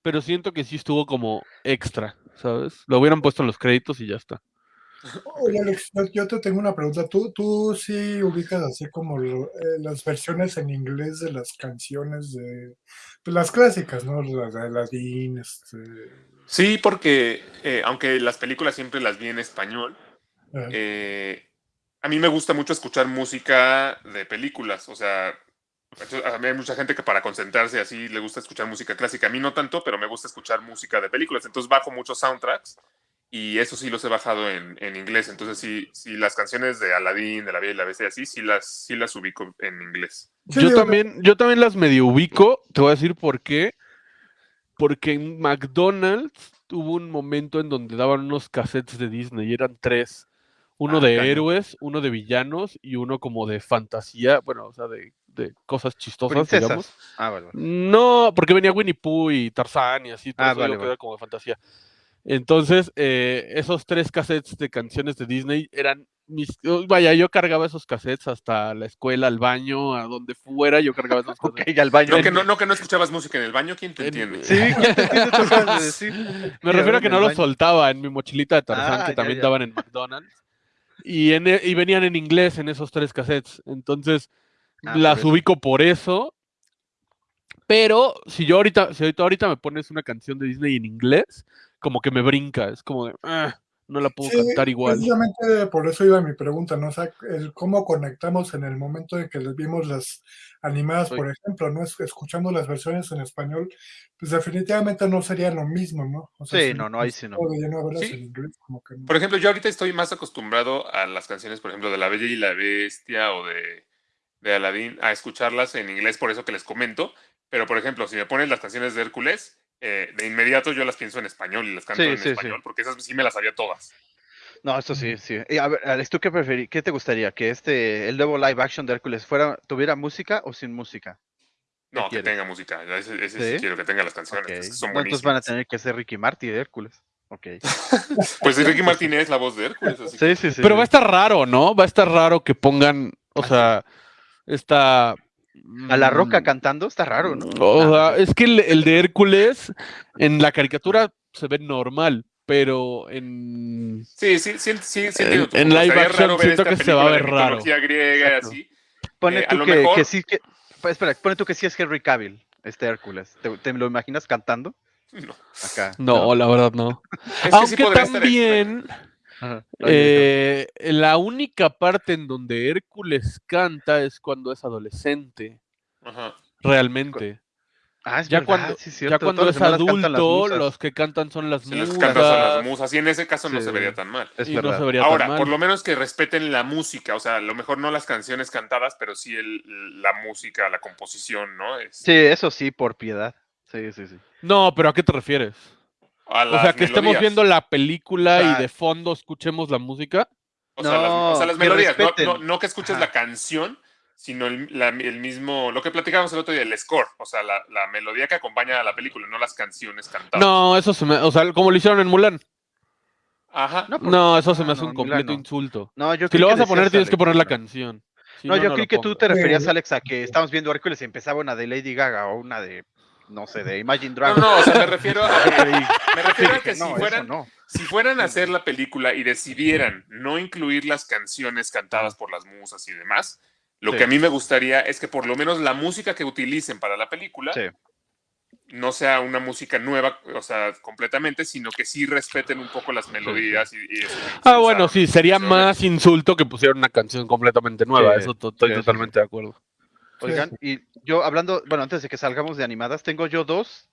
pero siento que sí estuvo como extra, ¿sabes? Lo hubieran puesto en los créditos y ya está. Oye, Alex, yo, te tengo una pregunta. ¿Tú, tú sí ubicas así como lo- eh, las versiones en inglés de las canciones de pues, las clásicas, ¿no? Las de Aladdin, este, Sí, porque eh, aunque las películas siempre las vi en español, eh, a mí me gusta mucho escuchar música de películas. O sea, a mí hay mucha gente que para concentrarse así le gusta escuchar música clásica. A mí no tanto, pero me gusta escuchar música de películas. Entonces bajo muchos soundtracks y eso sí los he bajado en, en inglés. Entonces sí, sí, las canciones de Aladdin, de La Bella y la Bestia, así, sí las, sí las ubico en inglés. sí, yo también, yo también las medio ubico, te voy a decir por qué. Porque en McDonald's hubo un momento en donde daban unos cassettes de Disney, y eran tres. Uno Ah, de héroes, uno de villanos y uno como de fantasía, bueno, o sea, de, de cosas chistosas, digamos. Princesas. Ah, vale, vale. No, porque venía Winnie Pooh y Tarzán y así, por Ah, eso vale, era como de fantasía. Entonces, eh, esos tres cassettes de canciones de Disney eran mis... oh, Vaya, yo cargaba esos cassettes hasta la escuela, al baño, a donde fuera, yo cargaba esos cassettes. ya al baño. No que no, no que no escuchabas música en el baño, ¿quién te En- entiende? Sí, ¿quién te entiende de decir? Me refiero a que no los soltaba en mi mochilita de Tarzán, Ah, que ya, también ya. daban en McDonald's. Y, en, e- y venían en inglés en esos tres cassettes. Entonces, Ah, las ubico por eso. Pero si yo ahorita, si ahorita, ahorita me pones una canción de Disney en inglés, como que me brinca. Es como de, "Ah, no la puedo Sí, cantar igual. Precisamente por eso iba mi pregunta, ¿no? O sea, el cómo conectamos en el momento en que les vimos las animadas, Soy- por ejemplo, ¿no? Es- Escuchando las versiones en español, pues definitivamente no sería lo mismo, ¿no? O Sí, si no, no, ahí sí no. Sí. inglés, como que no. Por ejemplo, yo ahorita estoy más acostumbrado a las canciones, por ejemplo, de La Bella y la Bestia o de, de Aladdin, a escucharlas en inglés, por eso que les comento. Pero, por ejemplo, si me pones las canciones de Hércules, eh, de inmediato yo las pienso en español y las canto Sí, en sí, sí. español, porque esas sí me las sabía todas. No, esto sí, sí. Y a ver, Alex, ¿tú qué preferí? ¿Qué te gustaría? ¿Que este, el nuevo live action de Hércules fuera, tuviera música o sin música? ¿Qué No, que quieres? tenga música. Ese, ese sí ¿Sí? quiero que tenga las canciones. Ok. es que son No, entonces van a tener que ser Ricky Martin de Hércules. Ok. Pues Ricky Martin es la voz de Hércules. Así que- Sí, sí, sí. Pero sí. va a estar raro, ¿no? Va a estar raro que pongan, o sea, esta... A la roca mm, cantando está raro, ¿no? O Nah, sea, es que el, el de Hércules en la caricatura se ve normal, pero en... Sí, sí, sí, sí, sí En- live action siento que se va a ver raro. griega así. Pone eh, a tú que, mejor- que sí que. pues, espera, pone tú que sí es Henry Cavill, este Hércules. ¿Te, te lo imaginas cantando? No. Acá. No, la verdad no. Es que sí Aunque estar también Ajá. eh, la única parte en donde Hércules canta es cuando es adolescente, Ajá. realmente. Ah, es Ya verdad, cuando, sí, ya cierto, cuando todas es cantan adulto, los que cantan son las musas. cantas son las musas. Y en ese caso no se vería tan mal. Es y no verdad. se vería Ahora, tan mal. por lo menos que respeten la música, o sea, a lo mejor no las canciones cantadas, pero sí el, la música, la composición, ¿no? Es, Sí, eso sí, por piedad. Sí, sí, sí. No, pero ¿a qué te refieres? A O sea, que estemos viendo la película y de fondo escuchemos la música. O sea, las, o sea, No, las melodías, no, no- no que escuches Ajá. la canción, sino el, la- el mismo, lo que platicábamos el otro día, el score, o sea, la, la melodía que acompaña a la película, no las canciones cantadas. No, eso se me. O sea, como lo hicieron en Mulan. Ajá. No, No, eso se me hace no, un completo Mulan no. insulto. No, yo Si lo vas a poner, tienes que poner la no. canción. Si No, yo creí que tú te referías. Alex, a que estábamos viendo Hércules y empezaba una de Lady Gaga o una de, no sé, de Imagine No, Dragons. no, o sea, me refiero a, me refiero a que si no, fueran, no. si fueran a hacer la película y decidieran no incluir las canciones cantadas por las musas y demás, lo Sí. que a mí me gustaría es que por lo menos la música que utilicen para la película Sí. no sea una música nueva, o sea, completamente, sino que sí respeten un poco las melodías y, y eso Ah, bueno, sí, sería más insulto que pusieran una canción completamente nueva. Sí, Eso to- estoy sí, sí, sí. totalmente de acuerdo. Oigan, y yo hablando, bueno, antes de que salgamos de animadas, tengo yo dos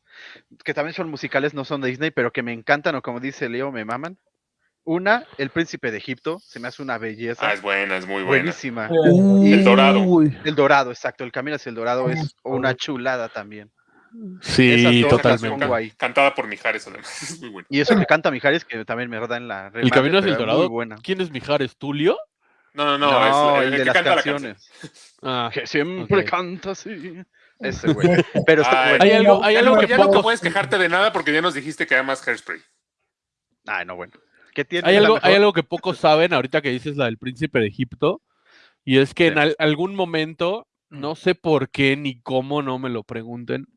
que también son musicales, no son de Disney, pero que me encantan o como dice Leo, me maman. Una, El Príncipe de Egipto, se me hace una belleza. Ah, es buena, es muy buena. buenísima. El Dorado. El Dorado, exacto, El Camino hacia el Dorado es una chulada también. Sí, totalmente. Cantada por Mijares, además. Es muy buena. Y eso que canta Mijares, que también me da en la El camino hacia el dorado. Muy buena. ¿Quién es Mijares? ¿Tulio? No, no, no, No, es el, el, de que las canta la canción. canciones. Ah, Que siempre canta así. Ese güey. Pero está Ay, bueno. Hay algo, hay Ya, algo no, que ya no puedes quejarte de nada porque ya nos dijiste que amas Hairspray. Ay, no, bueno. ¿Qué tiene? hay ¿Es la algo, hay algo que pocos saben ahorita que dices la del príncipe de Egipto. Y es que Sí. en al- algún momento, no sé por qué ni cómo, no me lo pregunten,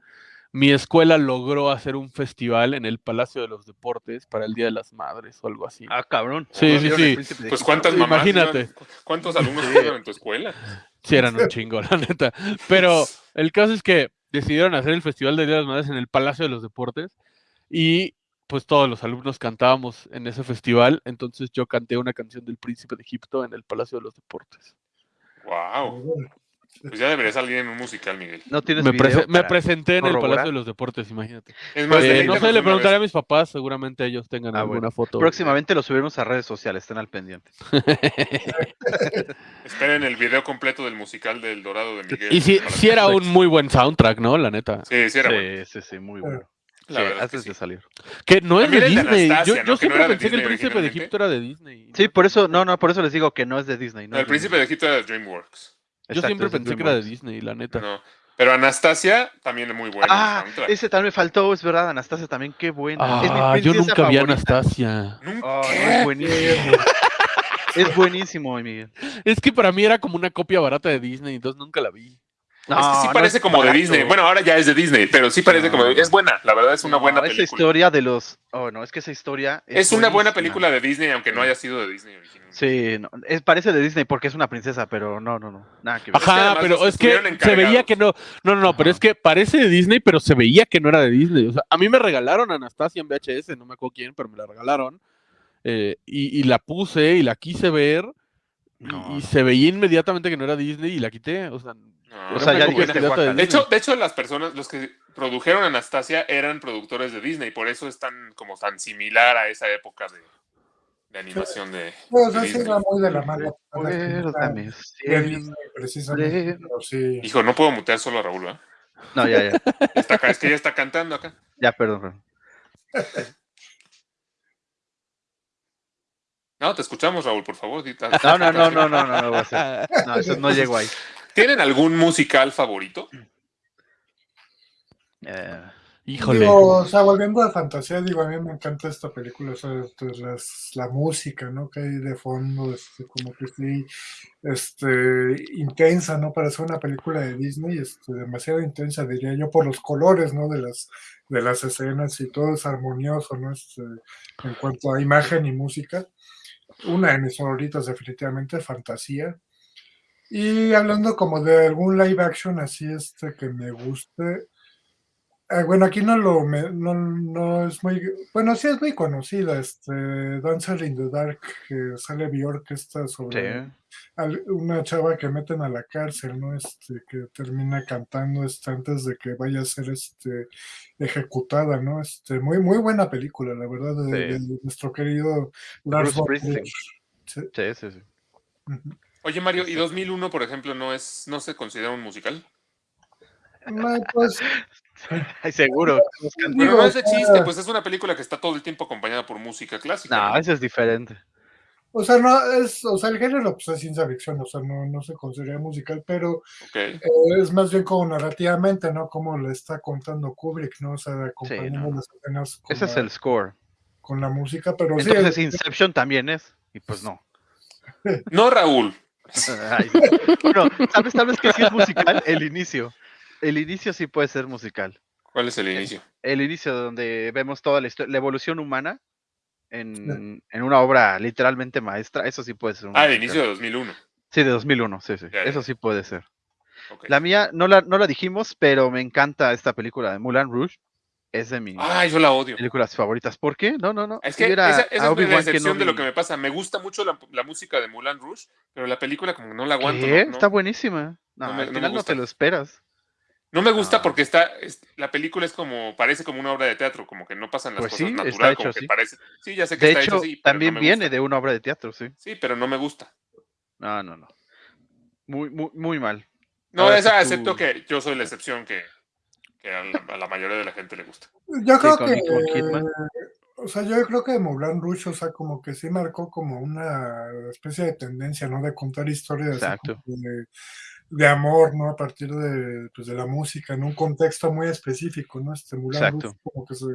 mi escuela logró hacer un festival en el Palacio de los Deportes para el Día de las Madres o algo así. Ah, cabrón. Sí, ¿No sí, sí. Pues cuántas mamás. Imagínate. iban- ¿Cuántos alumnos Sí. iban en tu escuela? Sí, eran un chingo, la neta. Pero el caso es que decidieron hacer el Festival de Día de las Madres en el Palacio de los Deportes y pues todos los alumnos cantábamos en ese festival. Entonces yo canté una canción del Príncipe de Egipto en el Palacio de los Deportes. Wow. Pues ya debería salir en un musical, Miguel. No tienes Me, video prese- me para- presenté en el? Palacio de los Deportes, imagínate. Es más, Eh, no sé, le preguntaré a mis papás, seguramente ellos tengan Ah, alguna bueno. foto. Próximamente lo subiremos a redes sociales, estén al pendiente. Esperen el video completo del musical del Dorado de Miguel. Y sí, Para- sí era un muy buen soundtrack, ¿no? La neta. Sí, sí era bueno. Sí, sí, sí, muy bueno. La Sí, verdad es que antes sí. de salir. Que no es de También el de Disney. Yo ¿no? yo Que no siempre pensé que el príncipe de. Egipto era de Disney. Sí, por eso, no, no, por eso les digo que no es de Disney. No el príncipe de. Egipto era de DreamWorks. Yo Exacto, siempre pensé que era de. Disney, la neta. No. Pero Anastasia también es muy buena. Ah, ese también me faltó, es verdad, Anastasia también, qué buena. es mi Ah, yo nunca vi a. Anastasia. Nunca- Oh, es buenísimo. es buenísimo, Miguel. Es que para mí era como una copia barata de Disney, entonces nunca la vi. Es que sí No, parece no como de. Disney. Bueno, ahora ya es de Disney, pero sí parece No. como de- Es buena, la verdad es una No, buena esa película. historia de los. Oh, no, es que esa historia. Es una buena película de Disney, aunque no haya sido de Disney originalmente. Sí, no, es, parece de Disney porque es una princesa, pero no, no, no. Nada que ver. Ajá, pero es que se veía que no. No, no, no, pero es que parece de Disney, pero se veía que no era de Disney. O sea, a mí me regalaron Anastasia en VHS, no me acuerdo quién, pero me la regalaron. eh, y, y la puse y la quise ver. Y- No, y, no. se veía inmediatamente que no era Disney y la quité. O sea, No, O sea, no ya muy dijiste, buena. Guaca. De hecho, de hecho, las personas, los que produjeron Anastasia eran productores de Disney, por eso es tan como tan similar a esa época de, de animación de, Pues de así Disney. era muy de la. Recuérdame. Disney, precisamente. Sí. Hijo, no puedo mutear solo a Raúl, ¿verdad? No, ya, ya. Ya está acá, es que ya está cantando acá. Ya, perdón. perdón. No, te escuchamos, Raúl, por favor. No, no, no, no, no, no, no, hacer. No, eso no llego ahí. ¿Tienen algún musical favorito? Eh, híjole. Digo, o sea, volviendo a fantasía, digo, a mí me encanta esta película, o sea, este, las- la música, ¿no? Que hay de fondo, este, como que sí, este, intensa, ¿no? Para ser una película de Disney, este, demasiado intensa, diría yo, por los colores, ¿no? De las, de las escenas y todo es armonioso, ¿no? Este, en cuanto a imagen y música. Una de mis favoritas, definitivamente, fantasía. Y hablando como de algún live action así, este, que me guste, bueno, aquí no lo me- no, no es muy bueno, sí es muy conocida, este Dancer in the Dark, que sale Bjork, esta sobre sí. una chava que meten a la cárcel, ¿no? Este, que termina cantando este, antes de que vaya a ser este ejecutada, ¿no? Este, muy, muy buena película, la verdad, de, Sí. de nuestro querido Lars Bruce von Springsteen. Trier. Sí, Sí, sí, sí. Oye, Mario, ¿y 2001, por ejemplo, no es no se considera un musical? No, pues, Ay, seguro. Pero no es de o sea- chiste, pues es una película que está todo el tiempo acompañada por música clásica. No, ¿no? ese es diferente. o sea, no es, o sea, el género pues, es ciencia ficción, o sea, no, no se considera musical, pero. Eh, es más bien como narrativamente, ¿no? Como le está contando Kubrick, ¿no? O sea, acompañando no. las escenas con, Ese es el score. con la música, pero sí, Entonces es- Inception también es. Y pues no. No, Raúl. Ay. Bueno, ¿sabes, ¿sabes que sí es musical? El inicio. El inicio sí puede ser musical. ¿Cuál es el inicio? El inicio donde vemos toda la historia, la evolución humana en, en una obra literalmente maestra, eso sí puede ser un Ah, el musical. inicio de 2001. Sí, de 2001, sí, sí. Ya, Eso sí puede ser. La mía, no la, no la dijimos, pero me encanta esta película de Mulan Rouge. Es de mis Ah, yo la odio. películas favoritas. ¿Por qué? No, no, no. Es que esa, esa es mi Obi-Wan decepción de lo que me pasa. Me gusta mucho la, la música de Mulan Rouge, pero la película como que no la aguanto. ¿Qué? No, no- Está buenísima. No, No me- al final no te lo esperas. No me gusta No. porque está es- la película es como parece como una obra de teatro, como que no pasan las Pues cosas sí, está natural, hecho como que así. parece. Sí, ya sé que De está hecho, hecho así, también no viene gusta. de una obra de teatro, sí. Sí, pero no me gusta. No, no, no. Muy, muy, muy mal. No, Ahora esa tú- acepto que yo soy la excepción que, que a, la, a la mayoría de la gente le gusta. yo creo que, o sea, yo creo que Moulin Rouge, o sea, como que sí marcó como una especie de tendencia, ¿no? De contar historias así Exacto. como de, de amor, ¿no? A partir de, pues, de la música, en un contexto muy específico, ¿no? Este Exacto. Rouge como que se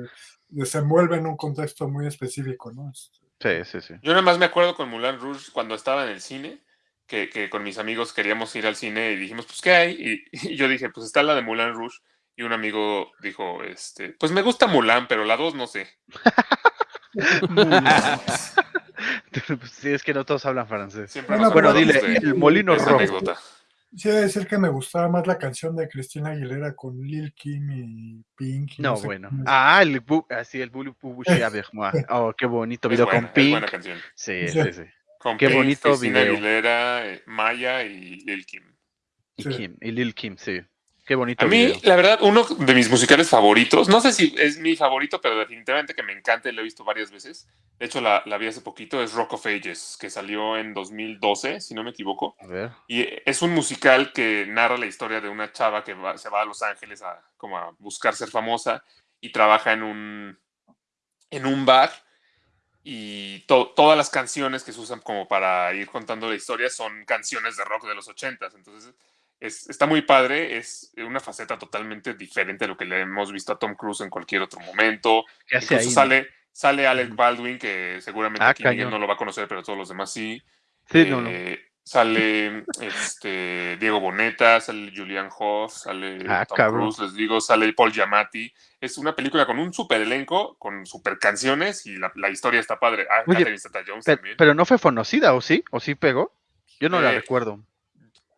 desenvuelve en un contexto muy específico, ¿no? Este, Sí, sí, sí. Yo nada más me acuerdo con Mulan Rouge cuando estaba en el cine, que, que con mis amigos queríamos ir al cine y dijimos, pues, ¿qué hay? Y, y yo dije, pues está la de Mulan Rouge. Y un amigo dijo, este, pues me gusta Mulan, pero la dos no sé. Pues sí, es que no todos hablan francés. Siempre Bueno, Bueno, dile, el molino rojo. anécdota. De decir que me gustaba más la canción de Cristina Aguilera con Lil Kim y Pink. y No, sé bueno. Ah, el bu así el Bulu moi. Oh, qué bonito Es video buena, con es Pink. buena canción. Sí, Sí. sí, sí. Con Qué Pink, bonito Christina video. Aguilera, eh, Maya y Lil Kim. Y Sí. Kim, y Lil Kim, sí. Qué bonito A mí, video. la verdad, uno de mis musicales favoritos, no sé si es mi favorito, pero definitivamente que me encanta y lo he visto varias veces. De hecho, la, la vi hace poquito, es Rock of Ages, que salió en 2012, si no me equivoco. A ver. Y es un musical que narra la historia de una chava que va- se va a Los Ángeles a, como a buscar ser famosa y trabaja en un, en un bar y to- todas las canciones que se usan como para ir contando la historia son canciones de rock de los ochentas. Entonces es, está muy padre, es una faceta totalmente diferente a lo que le hemos visto a Tom Cruise en cualquier otro momento. ¿Qué hace Incluso ahí? sale, sale Alec. Baldwin, que seguramente Ah, aquí Miguel cañón. no lo va a conocer, pero todos los demás sí. Sí, no, no. Eh, Sale este, Diego Boneta, sale Julian Hoff, sale Ah, Tom cabrón. Cruise, les digo, sale Paul Giamatti. Es una película con un super elenco, con super canciones y la, la historia está padre. Ah, Oye, Catherine Zeta-Jones Pe- también. Pero no fue conocida, ¿o sí? ¿O sí pegó? Yo no la Eh, recuerdo.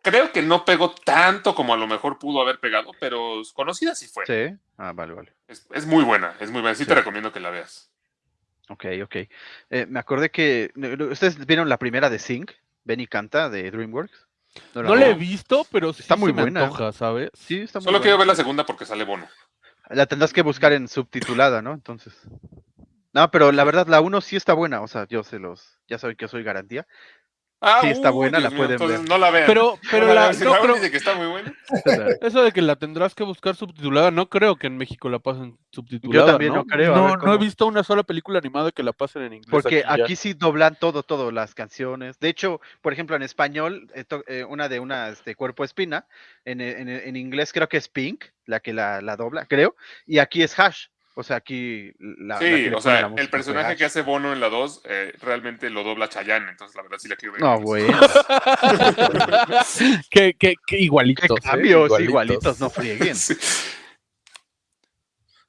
Creo que no pegó tanto como a lo mejor pudo haber pegado, pero conocida sí fue. Sí. Ah, vale, vale. Es, es muy buena, es muy buena. Sí, Sí. te recomiendo que la veas. Ok, ok. Eh, me acordé que. ¿Ustedes vieron la primera de Sync? Benny Canta de DreamWorks. la No la he visto, pero sí Está muy se me buena. antoja, ¿sabes? Sí, está muy Solo quiero ver la segunda porque sale Bono. La tendrás que buscar en subtitulada, ¿no? Entonces. No, pero la verdad, la 1 sí está buena. O sea, yo se los. Ya saben que yo soy garantía. Ah, Sí, está buena, la mío, pueden ver. No la vean. Pero, pero No la, no dice que está muy buena. eso de que la tendrás que buscar subtitulada, no creo que en México la pasen subtitulada. también no creo, No, ver no he visto una sola película animada que la pasen en inglés. Porque aquí sí doblan todo, todo, las canciones. De hecho, por ejemplo, en español, eh, eh, una de una este, Cuerpo Espina, en, en, en inglés creo que es Pink, la que la, la dobla, creo, y aquí es Hash. O sea, aquí la, Sí, o sea, el personaje que hace Bono en la 2 eh, realmente lo dobla Chayanne, entonces la verdad sí la quiero ver. No, bueno. que, que, que Qué igualitos. ¿eh? cambios, igualitos, no frieguen. Sí.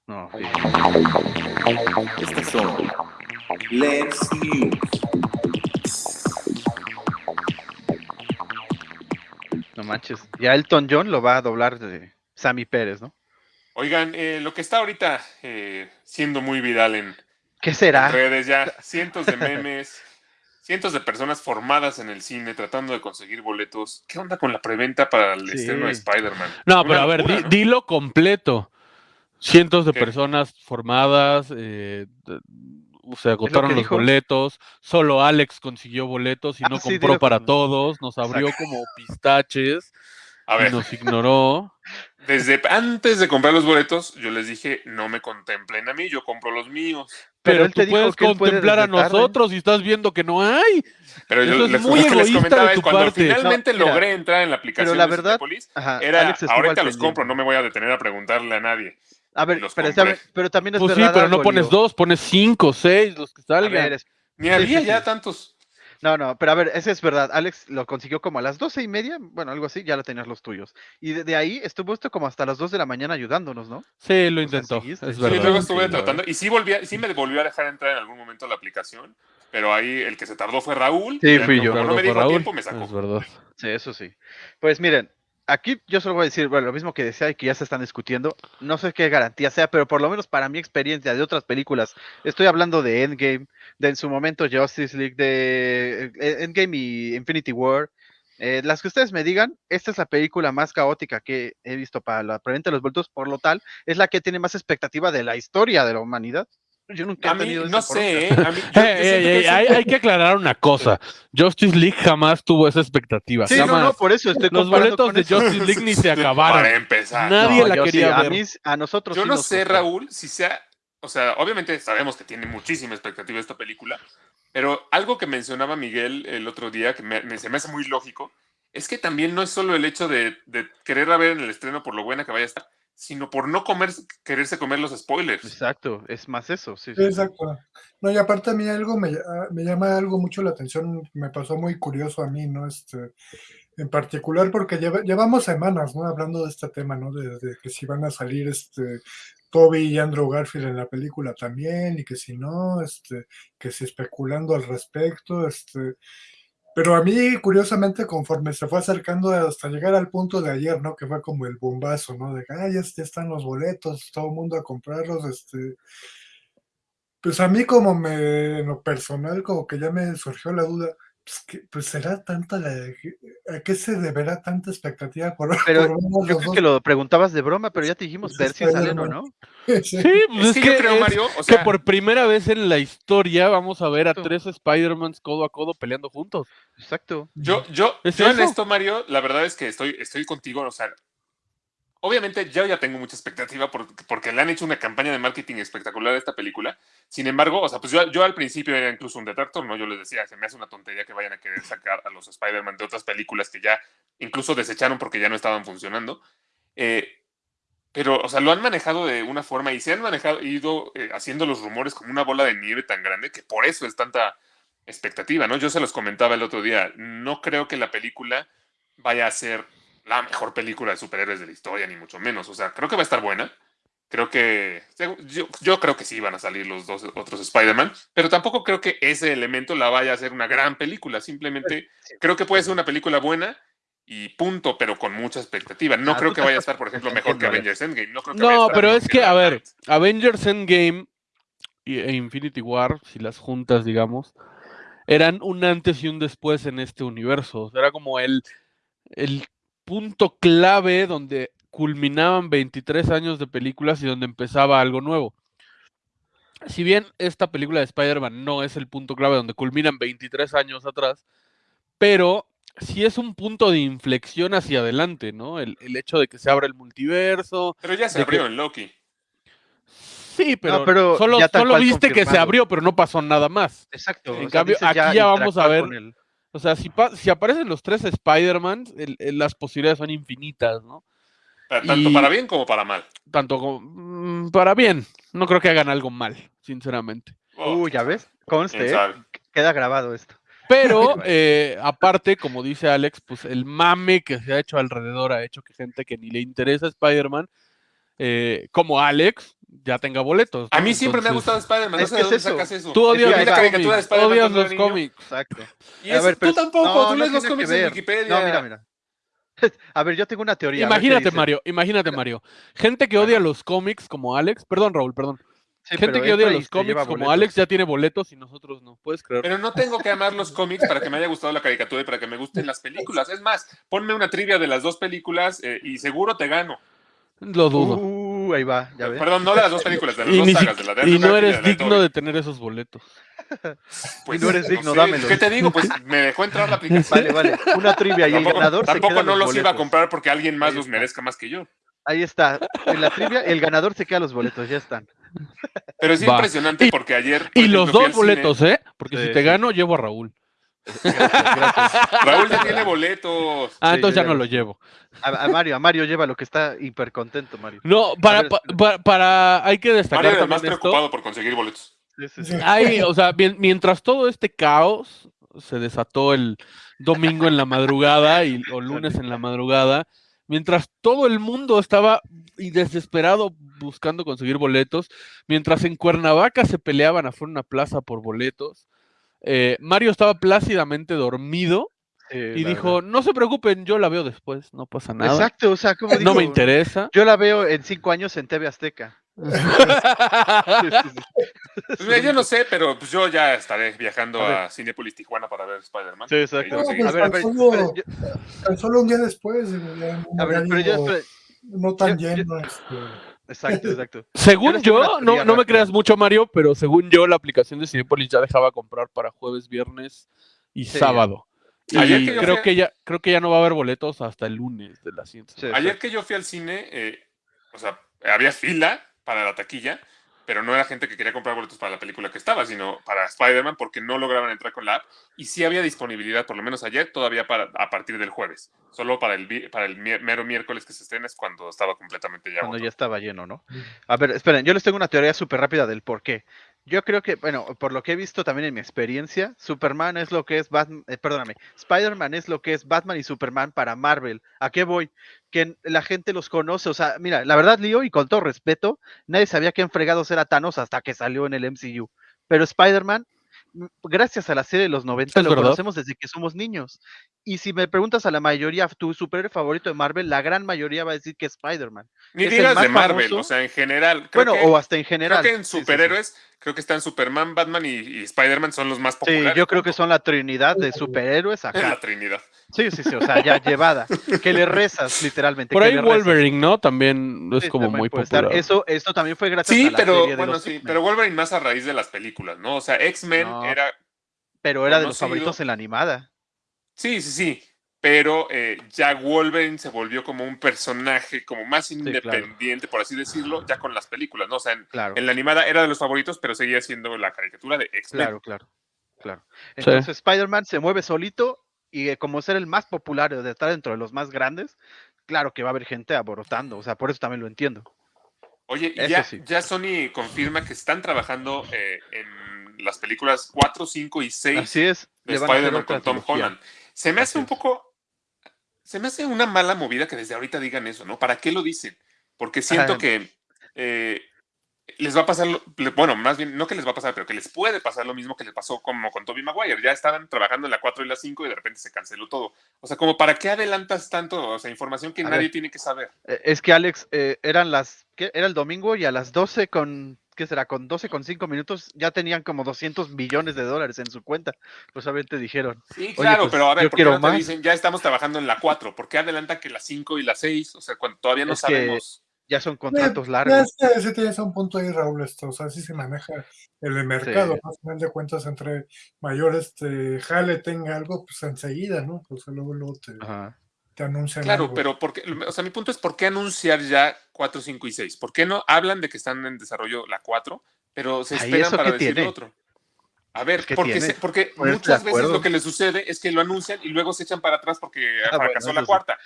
No, sí. Estas son Let's News. no manches. Ya Elton John lo va a doblar de Sammy Pérez, ¿no? Oigan, eh, lo que está ahorita eh, siendo muy viral en, ¿Qué en será? redes ya, cientos de memes, cientos de personas formadas en el cine tratando de conseguir boletos. ¿Qué onda con la preventa para el Sí. estreno de Spider-Man? No, Una pero a ver, locura, ¿no? dilo completo. Cientos de ¿Qué? personas formadas, eh, se agotaron los dijo. boletos, solo Alex consiguió boletos y Ah, no sí, compró para como- todos, nos abrió como pistaches A y ver, nos ignoró. desde antes de comprar los boletos, yo les dije, no me contemplen a mí, yo compro los míos. Pero Pero, él te tú puedes que él puede contemplar a nosotros y estás viendo que no hay. Pero yo les, muy les egoísta comentaba de tu cuando parte. finalmente No, mira, logré entrar en la aplicación la de verdad, Cinépolis, Ajá, era Alex ahorita los compro, no me voy a detener a preguntarle a nadie. A ver, pero, pero también es Pues sí, pero no pones dos, pones cinco, seis, los que salgan. Ni Sí, había sí, ya sí. tantos. No, no, pero a ver, ese es verdad. Alex lo consiguió como a las doce y media, bueno, algo así, ya lo tenías los tuyos. Y de, de ahí estuvo esto como hasta las dos de la mañana ayudándonos, ¿no? Sí, lo O sea, intentó. es Sí, luego estuve sí, tratando, y sí, volví a- sí me volvió a dejar entrar en algún momento la aplicación, pero ahí el que se tardó fue Raúl. Sí, fui como yo. no me dijo a Raúl, tiempo, me sacó. Es verdad. Sí, eso sí. Pues miren, aquí yo solo voy a decir, lo mismo que decía y que ya se están discutiendo. No sé qué garantía sea, pero por lo menos para mi experiencia de otras películas, estoy hablando de Endgame, de en su momento Justice League, de eh, Endgame y Infinity War. eh, las que ustedes me digan, esta es la película más caótica que he visto para la preventa de los vueltos, por lo tal, es la que tiene más expectativa de la historia de la humanidad. Yo nunca A he mí, no sé. ¿eh? A mí, yo- yo que hay, hay que aclarar una cosa. Justice League jamás tuvo esa expectativa. Sí, no, jamás. no, por eso estoy Los boletos con de eso. Justice League ni se Para acabaron. empezar. Nadie No, la sí, quería a mí, a nosotros Yo sí no nos sé, costó. Raúl, si sea, o sea, obviamente sabemos que tiene muchísima expectativa esta película, pero algo que mencionaba Miguel el otro día, que me, me- se me hace muy lógico, es que también no es solo el hecho de, de quererla ver en el estreno por lo buena que vaya a estar, sino por no comer, quererse comer los spoilers. Exacto, es más eso, sí. Sí. Exacto. No, y aparte a mí algo me, ah, me llama algo mucho la atención, me pasó muy curioso a mí, ¿no? Este, en particular porque lleva- llevamos semanas, ¿no? Hablando de este tema, ¿no? De, de que si van a salir este Toby y Andrew Garfield en la película también, y que si no, este, que si especulando al respecto, este. Pero a mí, curiosamente, conforme se fue acercando hasta llegar al punto de ayer, ¿no? Que fue como el bombazo, ¿no? De que, ya, ya están los boletos, todo el mundo a comprarlos, este. Pues a mí como me, en lo personal, como que ya me surgió la duda, pues, que, pues será tanta la, ¿a qué se deberá tanta expectativa por, Pero por Yo creo dos? que lo preguntabas de broma, pero ya te dijimos Pues ver si salen o no. Sí. Sí, pues Es que yo creo, es Mario, o que sea, por primera vez en la historia vamos a ver a Exacto. tres Spider-Mans codo a codo peleando juntos. Exacto. yo, yo, ¿Es yo en esto, Mario, la verdad es que estoy, estoy contigo, o sea, obviamente yo ya tengo mucha expectativa porque, le han hecho una campaña de marketing espectacular a esta película. Sin embargo, o sea, pues yo, yo al principio era incluso un detractor, ¿no? Yo les decía, se me hace una tontería que vayan a querer sacar a los Spider-Man de otras películas que ya incluso desecharon porque ya no estaban funcionando. Eh, pero, o sea, lo han manejado de una forma y se han manejado, ido eh, haciendo los rumores como una bola de nieve tan grande que por eso es tanta expectativa, ¿no? Yo se los comentaba el otro día, no creo que la película vaya a ser la mejor película de superhéroes de la historia, ni mucho menos. O sea, creo que va a estar buena. Creo que. Yo, yo creo que sí van a salir los dos otros Spider-Man, pero tampoco creo que ese elemento la vaya a ser una gran película. Simplemente creo que puede ser una película buena y punto, pero con mucha expectativa. No Ah, creo que vaya a estar, por ejemplo, mejor que Avengers Endgame. No, creo que vaya a No, estar pero es que, a ver. Avengers Endgame y- e Infinity War, si las juntas, digamos, eran un antes y un después en este universo. O sea, Era como el, el punto clave donde culminaban 23 años de películas y donde empezaba algo nuevo. Si bien esta película de Spider-Man no es el punto clave donde culminan 23 años atrás, pero sí es un punto de inflexión hacia adelante, ¿no? El, el hecho de que se abra el multiverso, Pero ya se de que- abrió en Loki. Sí, pero, pero solo, viste que se abrió, pero no pasó nada más. Exacto. En o sea, cambio, aquí ya vamos a ver- con el- O sea, si, pa- si aparecen los tres Spider-Man, las posibilidades son infinitas, ¿no? Tanto Y- para bien como para mal. Tanto como mm, para bien. No creo que hagan algo mal, sinceramente. Oh, Uy, ya ves, conste, ¿eh? queda grabado esto. Pero, eh, aparte, como dice Alex, pues el mame que se ha hecho alrededor ha hecho que gente que ni le interesa Spider-Man, eh, como Alex, ya tenga boletos. A mí siempre me ha gustado Spider-Man. No es sé que de dónde es eso. sacas eso. Tú odias va, caricatura de cómics. Spider-Man Odias los niño. cómics. Exacto. Y A eso- ver, pero- tú tampoco, no, tú no lees los cómics en. Wikipedia. No, mira, mira. A ver, yo tengo una teoría. Imagínate. Mario, imagínate, Mario. Gente que odia los cómics como Alex, perdón, Raúl, perdón. Sí, Gente que odia los cómics como. Alex ya tiene boletos y nosotros no. ¿Puedes creer? Pero no tengo que amar los cómics para que me haya gustado la caricatura y para que me gusten las películas. Es más, ponme una trivia de las dos películas eh, y seguro te gano. Lo dudo. Uh, ahí va, ya ves. Perdón, no de las dos películas, de las y, dos sagas, de la de y no eres y de digno de tener esos boletos. Pues, no eres digno, sé, dámelos. ¿Qué te digo? Pues me dejó entrar la aplicación. Vale, vale. Una trivia y el Tampoco, ganador se tampoco queda no los iba a comprar porque alguien más los merezca más que yo. Ahí está. En la trivia, el ganador se queda los boletos, ya están. Pero es Va. impresionante Y- porque ayer. Y los dos cine. boletos, ¿eh? Porque Sí, si te gano, llevo a Raúl. Gracias, gracias. Raúl ya tiene boletos. Ah, Sí, entonces ya ya no lo llevo. A, a Mario, a Mario lleva lo que está hiper contento, Mario. No, para, ver, pa- espera. pa- para, hay que destacar Mario era el más también esto. preocupado por conseguir boletos. Sí, sí, sí. Sí. Hay, o sea, mien- mientras todo este caos se desató el domingo en la madrugada y, o lunes en la madrugada, mientras todo el mundo estaba y desesperado buscando conseguir boletos, mientras en Cuernavaca se peleaban afuera de una plaza por boletos, eh, Mario estaba plácidamente dormido Sí, y dijo, verdad. no se preocupen, yo la veo después, no pasa nada. Exacto, o sea, como No dijo, me interesa. Yo la veo en cinco años en TV Azteca. Sí, sí, sí. Pues mira, yo no sé, pero pues yo ya estaré viajando A a, Cinepolis Tijuana para ver Spider-Man. Sí, exacto. No. A ver, a ver, Tan solo- yo- Tan solo un día después, digo, ya en un a ver, pero yo, no tan yo- yo- lleno. este, exacto, exacto. Según yo, no, no me creas mucho, Mario, pero según yo, la aplicación de Cinepolis ya dejaba comprar para jueves, viernes y Sí. sábado. Y Ayer que yo creo fui que ya, creo que ya no va a haber boletos hasta el lunes de la Sí, semana. Ayer que yo fui al cine, eh, o sea, había fila para la taquilla, pero no era gente que quería comprar boletos para la película que estaba, sino para Spider-Man porque no lograban entrar con la app. Y sí había disponibilidad, por lo menos ayer, todavía para, a partir del jueves. Solo para el, para el mero miércoles que se estrena es cuando estaba completamente ya Cuando ya estaba lleno, ¿no? A ver, esperen, yo les tengo una teoría súper rápida del por qué. Yo creo que, bueno, por lo que he visto también en mi experiencia, Superman es lo que es Batman, eh, perdóname, Spider-Man es lo que es Batman y Superman para Marvel. ¿A qué voy? Que la gente los conoce, o sea, mira, la verdad, Leo, y con todo respeto, nadie sabía quién fregados era Thanos hasta que salió en el MCU. Pero Spider-Man, gracias a la serie de los 90, Es lo verdad. conocemos desde que somos niños. Y si me preguntas a la mayoría, tu superhéroe favorito de Marvel, la gran mayoría va a decir que es Spider-Man. Ni es el digas más de Marvel, famoso. o sea, en general. Creo Bueno, que, o hasta en creo general. que en Sí, sí, sí. superhéroes, creo que están Superman, Batman y, y Spider-Man son los más Sí, populares. yo creo que son la trinidad de superhéroes Es acá. la Trinidad. Sí, sí, sí, o sea, ya llevada. Que le rezas, literalmente. Por ahí. Wolverine, ¿no? También es Sí, como también muy puede estar. popular. Eso, esto también fue gracias Sí, a la pero serie de bueno, los sí, pero Wolverine más a raíz de las películas, ¿no? O sea, X-Men No. era pero era de los favoritos en la animada. Sí, sí, sí. pero eh, ya Wolverine se volvió como un personaje como más claro. independiente, por así decirlo, ya con las películas, ¿no? O sea, en, Claro. en la animada era de los favoritos, pero seguía siendo la caricatura de X-Men. Claro, claro, claro. Entonces Spider-Man se mueve solito y eh, como ser el más popular, de estar dentro de los más grandes, claro que va a haber gente aborotando, o sea, por eso también lo entiendo. Oye, ya, sí. ya Sony confirma que están trabajando eh, en las películas 4, 5 y 6 Así es. de Spider-Man con Tom trilogía. Holland. Se me hace un poco. Se me hace una mala movida que desde ahorita digan eso, ¿no? ¿Para qué lo dicen? Porque siento Ajá. que eh, les va a pasar, bueno, más bien, no que les va a pasar, pero que les puede pasar lo mismo que les pasó como con Tobey Maguire. Ya estaban trabajando en la 4 y la 5 y de repente se canceló todo. O sea, como ¿para qué adelantas tanto? O sea, información que A nadie ver. tiene que saber. Eh, Es que Alex, eh, eran las, ¿qué? Era el domingo y a las 12 con, ¿qué será? Con 12 con 5 minutos ya tenían como 200 millones de dólares en su cuenta. Pues obviamente dijeron. Sí, claro, pues, pero a ver, yo ¿por qué quiero no te más. dicen ya estamos trabajando en la 4? ¿Por qué adelantan que la 5 y la 6? O sea, cuando todavía no Es que sabemos. Ya son contratos ya largos. sé, sí tienes un punto ahí, Raúl, esto, o sea, así se maneja el mercado, Sí. ¿no? Al final de cuentas, entre mayor este jale tenga algo, pues enseguida, ¿no? Pues luego, luego te, Ajá. Te anuncian Claro, algo. pero porque, o sea, mi punto es ¿por qué anunciar ya 4, 5 y 6? ¿Por qué no hablan de que están en desarrollo la 4, pero se esperan ¿eso para decir lo otro? A ver, ¿Qué porque, se- porque muchas veces lo que les sucede es que lo anuncian y luego se echan para atrás porque Ah, bueno, fracasó la sí. cuarta.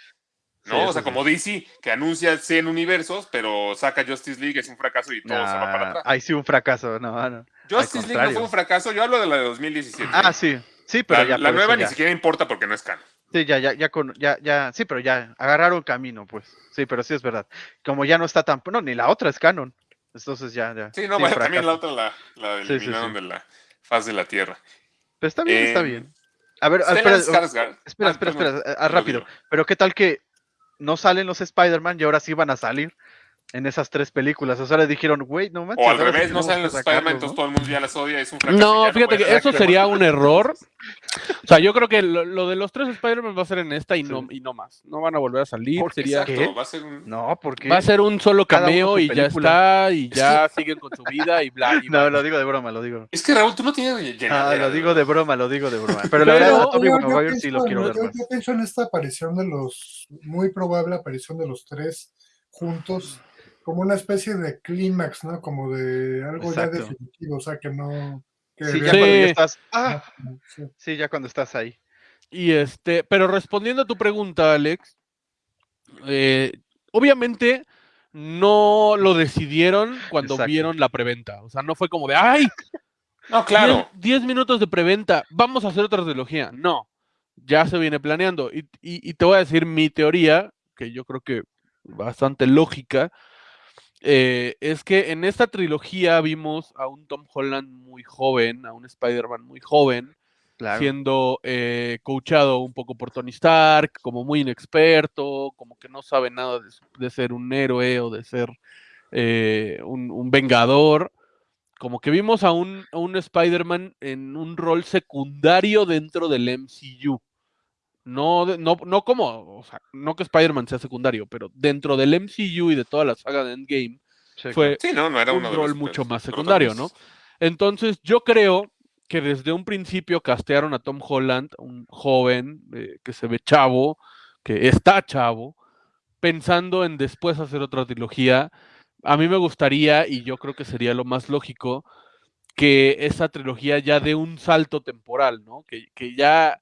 Sí, ¿No? o sea, sí. como DC, que anuncia 100 universos, pero saca Justice League, es un fracaso y todo se va para atrás. Ahí sí un fracaso, no, no. Justice League no fue un fracaso, yo hablo de la de 2017. Ah, sí, sí, pero la ya. la nueva ni siquiera importa porque no es canon. Sí, ya, ya, ya, con, ya, ya, sí, pero ya agarraron camino, pues. Sí, pero sí es verdad. Como ya no está tan, no, ni la otra es canon. Entonces ya, ya. Sí, no, bueno, también la otra la, la Sí, sí, eliminaron sí. de la faz de la Tierra. Pero está bien, está Eh, bien. A ver, espera, espera, Ah, espera, espera, rápido. Pero qué tal que no salen los Spider-Man y ahora sí van a salir en esas tres películas. O sea, le dijeron, güey, no manches. O al revés, no salen los Spider-Man, entonces ¿no? todo el mundo ya las odia, es un fracaso. No, ya fíjate puede que eso sería un error. O sea, yo creo que lo, lo de los tres Spider-Man va a ser en esta y, Sí. no, y no más. No van a volver a salir. ¿Por qué? Sería, Exacto, ¿Qué? va a ser un... No, porque. va a ser un solo cameo y ya está. Y ya siguen con su vida y bla. Y No, bla. lo digo de broma, lo digo. Es que Raúl, tú no tienes Ah, lo digo de broma, lo digo de broma. Pero la verdad, Tobey Maguire sí lo quiero ver yo- yo pienso en esta aparición de los, muy probable aparición de los tres juntos, como una especie de clímax, ¿no? Como de algo Exacto. ya definitivo, o sea, que no... Que Sí, ya Sí. cuando ya estás. Ah, no, sí. sí, ya cuando estás ahí. Y este, pero respondiendo a tu pregunta, Alex, eh, obviamente no lo decidieron cuando Exacto. vieron la preventa. O sea, no fue como de, ¡ay! No, claro. 10 minutos de preventa, vamos a hacer otra trilogía. No, ya se viene planeando. Y, y- y te voy a decir mi teoría, que yo creo que bastante lógica, eh, es que en esta trilogía vimos a un Tom Holland muy joven, a un Spider-Man muy joven, Claro. siendo eh, coachado un poco por Tony Stark, como muy inexperto, como que no sabe nada de, de ser un héroe o de ser eh, un, un vengador. Como que vimos a un, a un Spider-Man en un rol secundario dentro del MCU. No, no, no como, o sea, no que Spider-Man sea secundario, pero dentro del MCU y de toda la saga de Endgame, Sí, fue Sí, no, no era un uno de rol los mucho de más secundario, ¿no? Entonces, yo creo que desde un principio castearon a Tom Holland, un joven eh, que se ve chavo, que está chavo, pensando en después hacer otra trilogía. A mí me gustaría, y yo creo que sería lo más lógico, que esa trilogía ya dé un salto temporal, ¿no? Que, que ya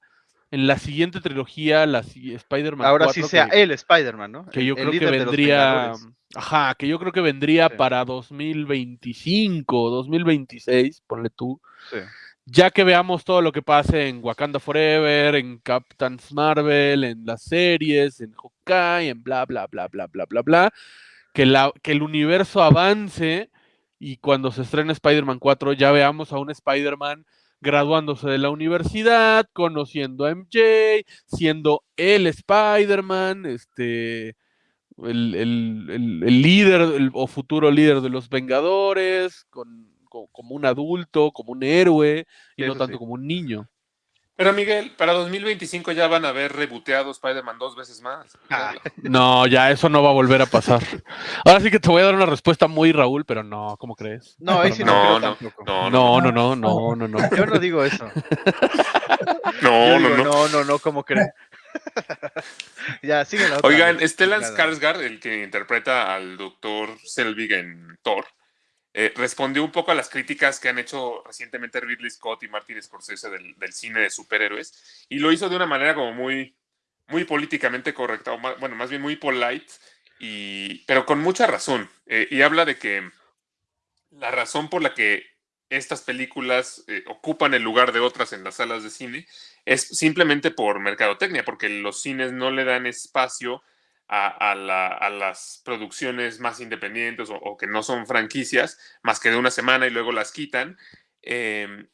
en la siguiente trilogía, la Spider-Man Ahora sí 4, sea que- el Spider-Man, ¿no? que yo el creo que vendría, ajá, que yo creo que vendría Sí. para 2025, 2026, ponle tú, Sí. ya que veamos todo lo que pase en Wakanda Forever, en Captain Marvel, en las series, en Hawkeye, en bla, bla, bla, bla, bla, bla, bla, que, la, que el universo avance y cuando se estrene Spider-Man 4 ya veamos a un Spider-Man graduándose de la universidad, conociendo a MJ, siendo el Spider-Man, este, el, el- el- el líder o futuro líder de los Vengadores, con, como un adulto, como un héroe, y no tanto sí. como un niño. Pero Miguel, para 2025 ya van a haber reboteado Spider-Man dos veces más. Ah. No, ya eso no va a volver a pasar. Ahora sí que te voy a dar una respuesta muy Raúl, pero no, ¿cómo crees? No, ahí sí no, No, creo no, tampoco. No, No, no, no, no, no, no. Yo no digo eso. no, no, no. no, no, no, ¿cómo crees? ya, sigue la otra. Oigan, Stellan. Skarsgård, el que interpreta al doctor Selvig en Thor, eh, respondió un poco a las críticas que han hecho recientemente Ridley Scott y Martin Scorsese del, cine de superhéroes, y lo hizo de una manera como muy, muy políticamente correcta, o ma- bueno, más bien muy polite, y, pero con mucha razón. eh, y habla de que la razón por la que estas películas eh, ocupan el lugar de otras en las salas de cine es simplemente por mercadotecnia, porque los cines no le dan espacio a, a la- a las producciones más independientes o, o que no son franquicias, más que de una semana y luego las quitan, em,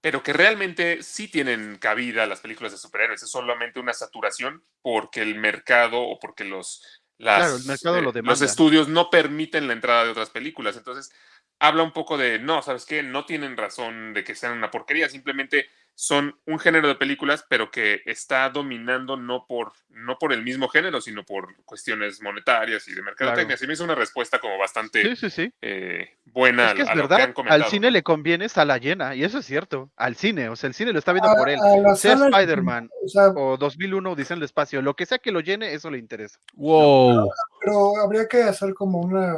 pero que realmente sí tienen cabida las películas de superhéroes, es solamente una saturación porque el mercado o porque los, las, Claro, el mercado lo los estudios no permiten la entrada de otras películas, entonces habla un poco de, no, ¿sabes qué? No tienen razón de que sean una porquería, simplemente son un género de películas, pero que está dominando no por, no por el mismo género, sino por cuestiones monetarias y de mercadotecnia. Claro. Se me hizo una respuesta como bastante Sí, sí, sí. eh, buena Es que a, es a lo que verdad, han comentado. al cine le conviene sala llena, y eso es cierto, al cine, o sea, el cine lo está viendo A- por él, a sea Spider-Man o sea, o 2001 Odisea en el espacio, lo que sea que lo llene, eso le interesa. Wow. pero habría que hacer como una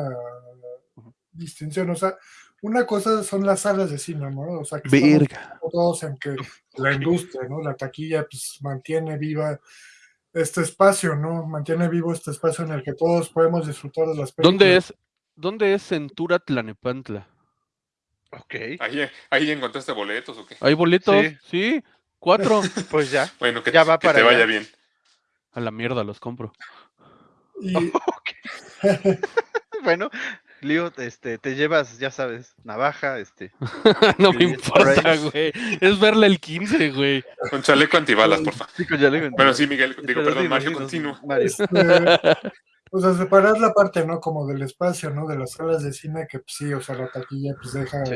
distinción, o sea, una cosa son las salas de cine, ¿no? O sea, que Verga. todos en que la industria, ¿no? La taquilla pues mantiene viva este espacio, ¿no? Mantiene vivo este espacio en el que todos podemos disfrutar de las películas. ¿Dónde es? ¿Dónde es Centura Tlanepantla? Ok, Ahí, ahí encontraste boletos o qué. ¿Hay boletos? Sí. Sí, cuatro. pues ya. Bueno, que, Ya va que para te vaya bien. A la mierda los compro. Y, Bueno, Leo, este, te llevas, ya sabes, navaja, este. no me Sí, importa, güey. Es verle el 15, güey. Con chaleco antibalas, porfa. Sí, con chaleco Bueno, sí, Miguel, digo, perdón, Mario, continúa. Mario. este, o sea, separar la parte, ¿no? Como del espacio, ¿no? De las salas de cine, que pues, sí, o sea, la taquilla pues deja Sí,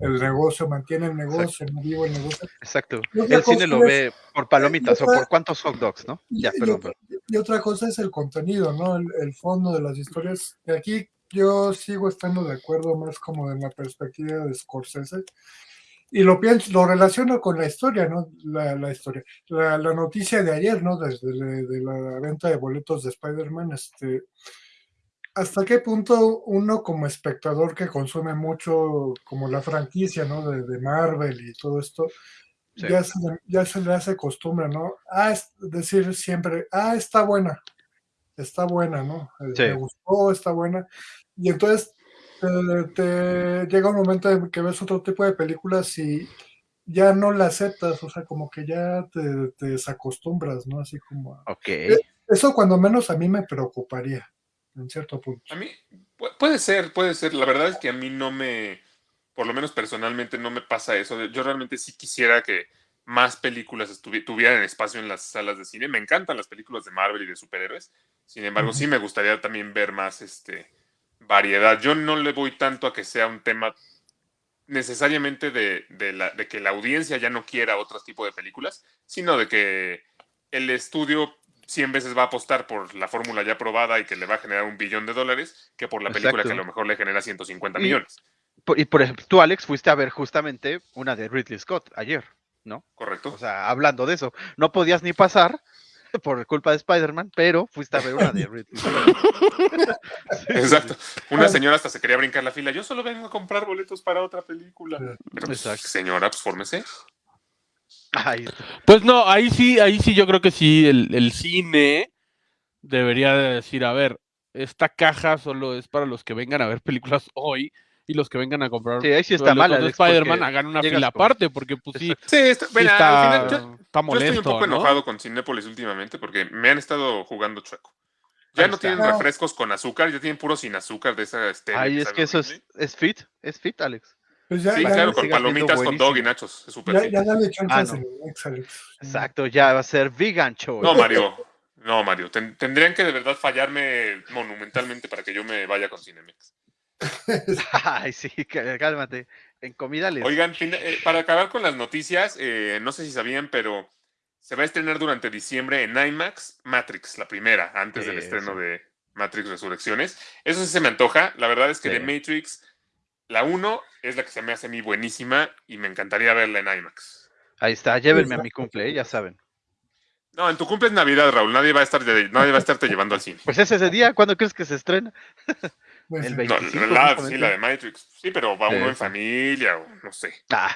el negocio, mantiene el negocio, no vivo el negocio. exacto. El cine lo ve por palomitas o por cuántos hot dogs, ¿no? Y, Ya, y perdón, otra, perdón. y otra cosa es el contenido, ¿no? El, el fondo de las historias. Y aquí yo sigo estando de acuerdo más como en la perspectiva de Scorsese. Y lo pienso, lo relaciono con la historia, ¿no? La, la historia. La, la noticia de ayer, ¿no? Desde de, de la venta de boletos de Spider-Man, este. ¿Hasta qué punto uno como espectador que consume mucho como la franquicia, ¿no? De, de Marvel y todo esto, Sí. ya, se, ya se le hace costumbre, ¿no? Ah, es decir siempre, ah, está buena, está buena, ¿no? Eh, Sí. Me gustó, está buena. Y entonces te, te llega un momento en que ves otro tipo de películas y ya no la aceptas, o sea, como que ya te, te desacostumbras, ¿no? Así como... a- Ok. Eso cuando menos a mí me preocuparía, en cierto punto. A mí, pu- puede ser, puede ser. La verdad es que a mí no me, por lo menos personalmente, no me pasa eso. Yo realmente sí quisiera que más películas tuvieran espacio en las salas de cine. Me encantan las películas de Marvel y de superhéroes. Sin embargo, sí me gustaría también ver más este, variedad. Yo no le voy tanto a que sea un tema necesariamente de, de la- de que la audiencia ya no quiera otro tipo de películas, sino de que el estudio 100 veces va a apostar por la fórmula ya probada y que le va a generar un billón de dólares que por la película Exacto. que a lo mejor le genera 150 Y- millones. Por- y por ejemplo, tú, Alex, fuiste a ver justamente una de Ridley Scott ayer, ¿no? ¿Correcto? O sea, hablando de eso, no podías ni pasar por culpa de Spider-Man, pero fuiste a ver una de Ridley Scott. Exacto. Una señora hasta se quería brincar la fila. Yo solo vengo a comprar boletos para otra película. Pero, pues, Exacto. señora, pues fórmese. Ay, Pues no, ahí sí, ahí sí yo creo que sí, el, el cine debería de decir, a ver, esta caja solo es para los que vengan a ver películas hoy y los que vengan a comprar sí, ahí sí está de Spider-Man hagan una llegas fila con- aparte, porque pues sí. Sí, está, sí bueno, está, al final yo, está yo estoy un poco ¿no? enojado con Cinépolis últimamente porque me han estado jugando chueco. Ya Ahí no está. tienen No. refrescos con azúcar, ya tienen puro sin azúcar de esa stevia Ay, es que eso es, es fit, es fit, Alex. Pues ya, Sí, ya, claro, con palomitas, hot dog y nachos. Es súper ya, fit. ya dale chance Ah, no. Cinemex, Alex. Exacto, ya va a ser vegan choice. No, Mario. No, Mario. ten- tendrían que de verdad fallarme monumentalmente para que yo me vaya con Cinemex. Ay, sí, cá- cálmate. En comida les... Oigan, eh, para acabar con las noticias, eh, no sé si sabían, pero se va a estrenar durante diciembre en IMAX Matrix, la primera, antes del estreno de Matrix Resurrecciones. Eso sí se me antoja. La verdad es que de. Matrix, la 1 es la que se me hace a mí buenísima y me encantaría verla en IMAX. Ahí está, llévenme a mi cumple, ¿eh? ya saben. No, en tu cumple es Navidad, Raúl. Nadie va a estar nadie va a estarte llevando al cine. Pues es ese día, ¿cuándo crees que se estrena? El sí. 25. No, la, sí, la de Matrix. Sí, pero va Sí, uno en familia o no sé. Ah,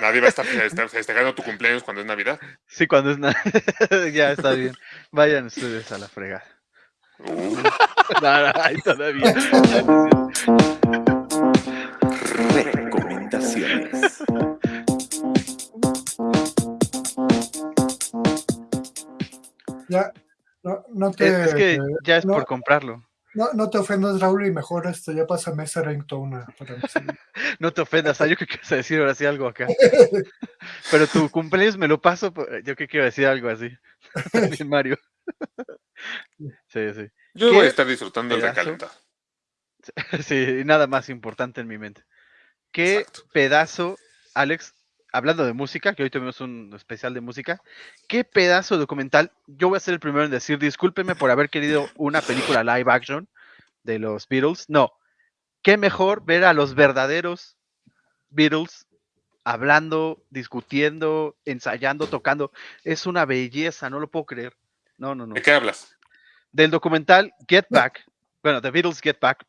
Nadie va a estar feste- festejando tu cumpleaños cuando es Navidad. sí, cuando es nada. ya está bien. Vayan ustedes a la fregada. Uh, No, no, ay, todavía. Recomendaciones. Ya, no, no te, Es, es que ya es no. por comprarlo. No, no te ofendas, Raúl, y mejor este, ya pásame ese ringtone sí. No te ofendas, ah, yo que a decir ahora sí algo acá. Pero tu cumpleaños me lo paso, pues, yo que a decir algo así. También Mario. Sí, sí. yo ¿Qué voy a estar disfrutando el recalentado. Sí, y nada más importante en mi mente. ¿Qué Exacto. pedazo, Alex, hablando de música, que hoy tuvimos un especial de música, qué pedazo de documental? Yo voy a ser el primero en decir, discúlpeme por haber querido una película live action de los Beatles. No, qué mejor ver a los verdaderos Beatles hablando, discutiendo, ensayando, tocando. Es una belleza, no lo puedo creer. No, no, no ¿De qué hablas? del documental Get Back, bueno, The Beatles Get Back,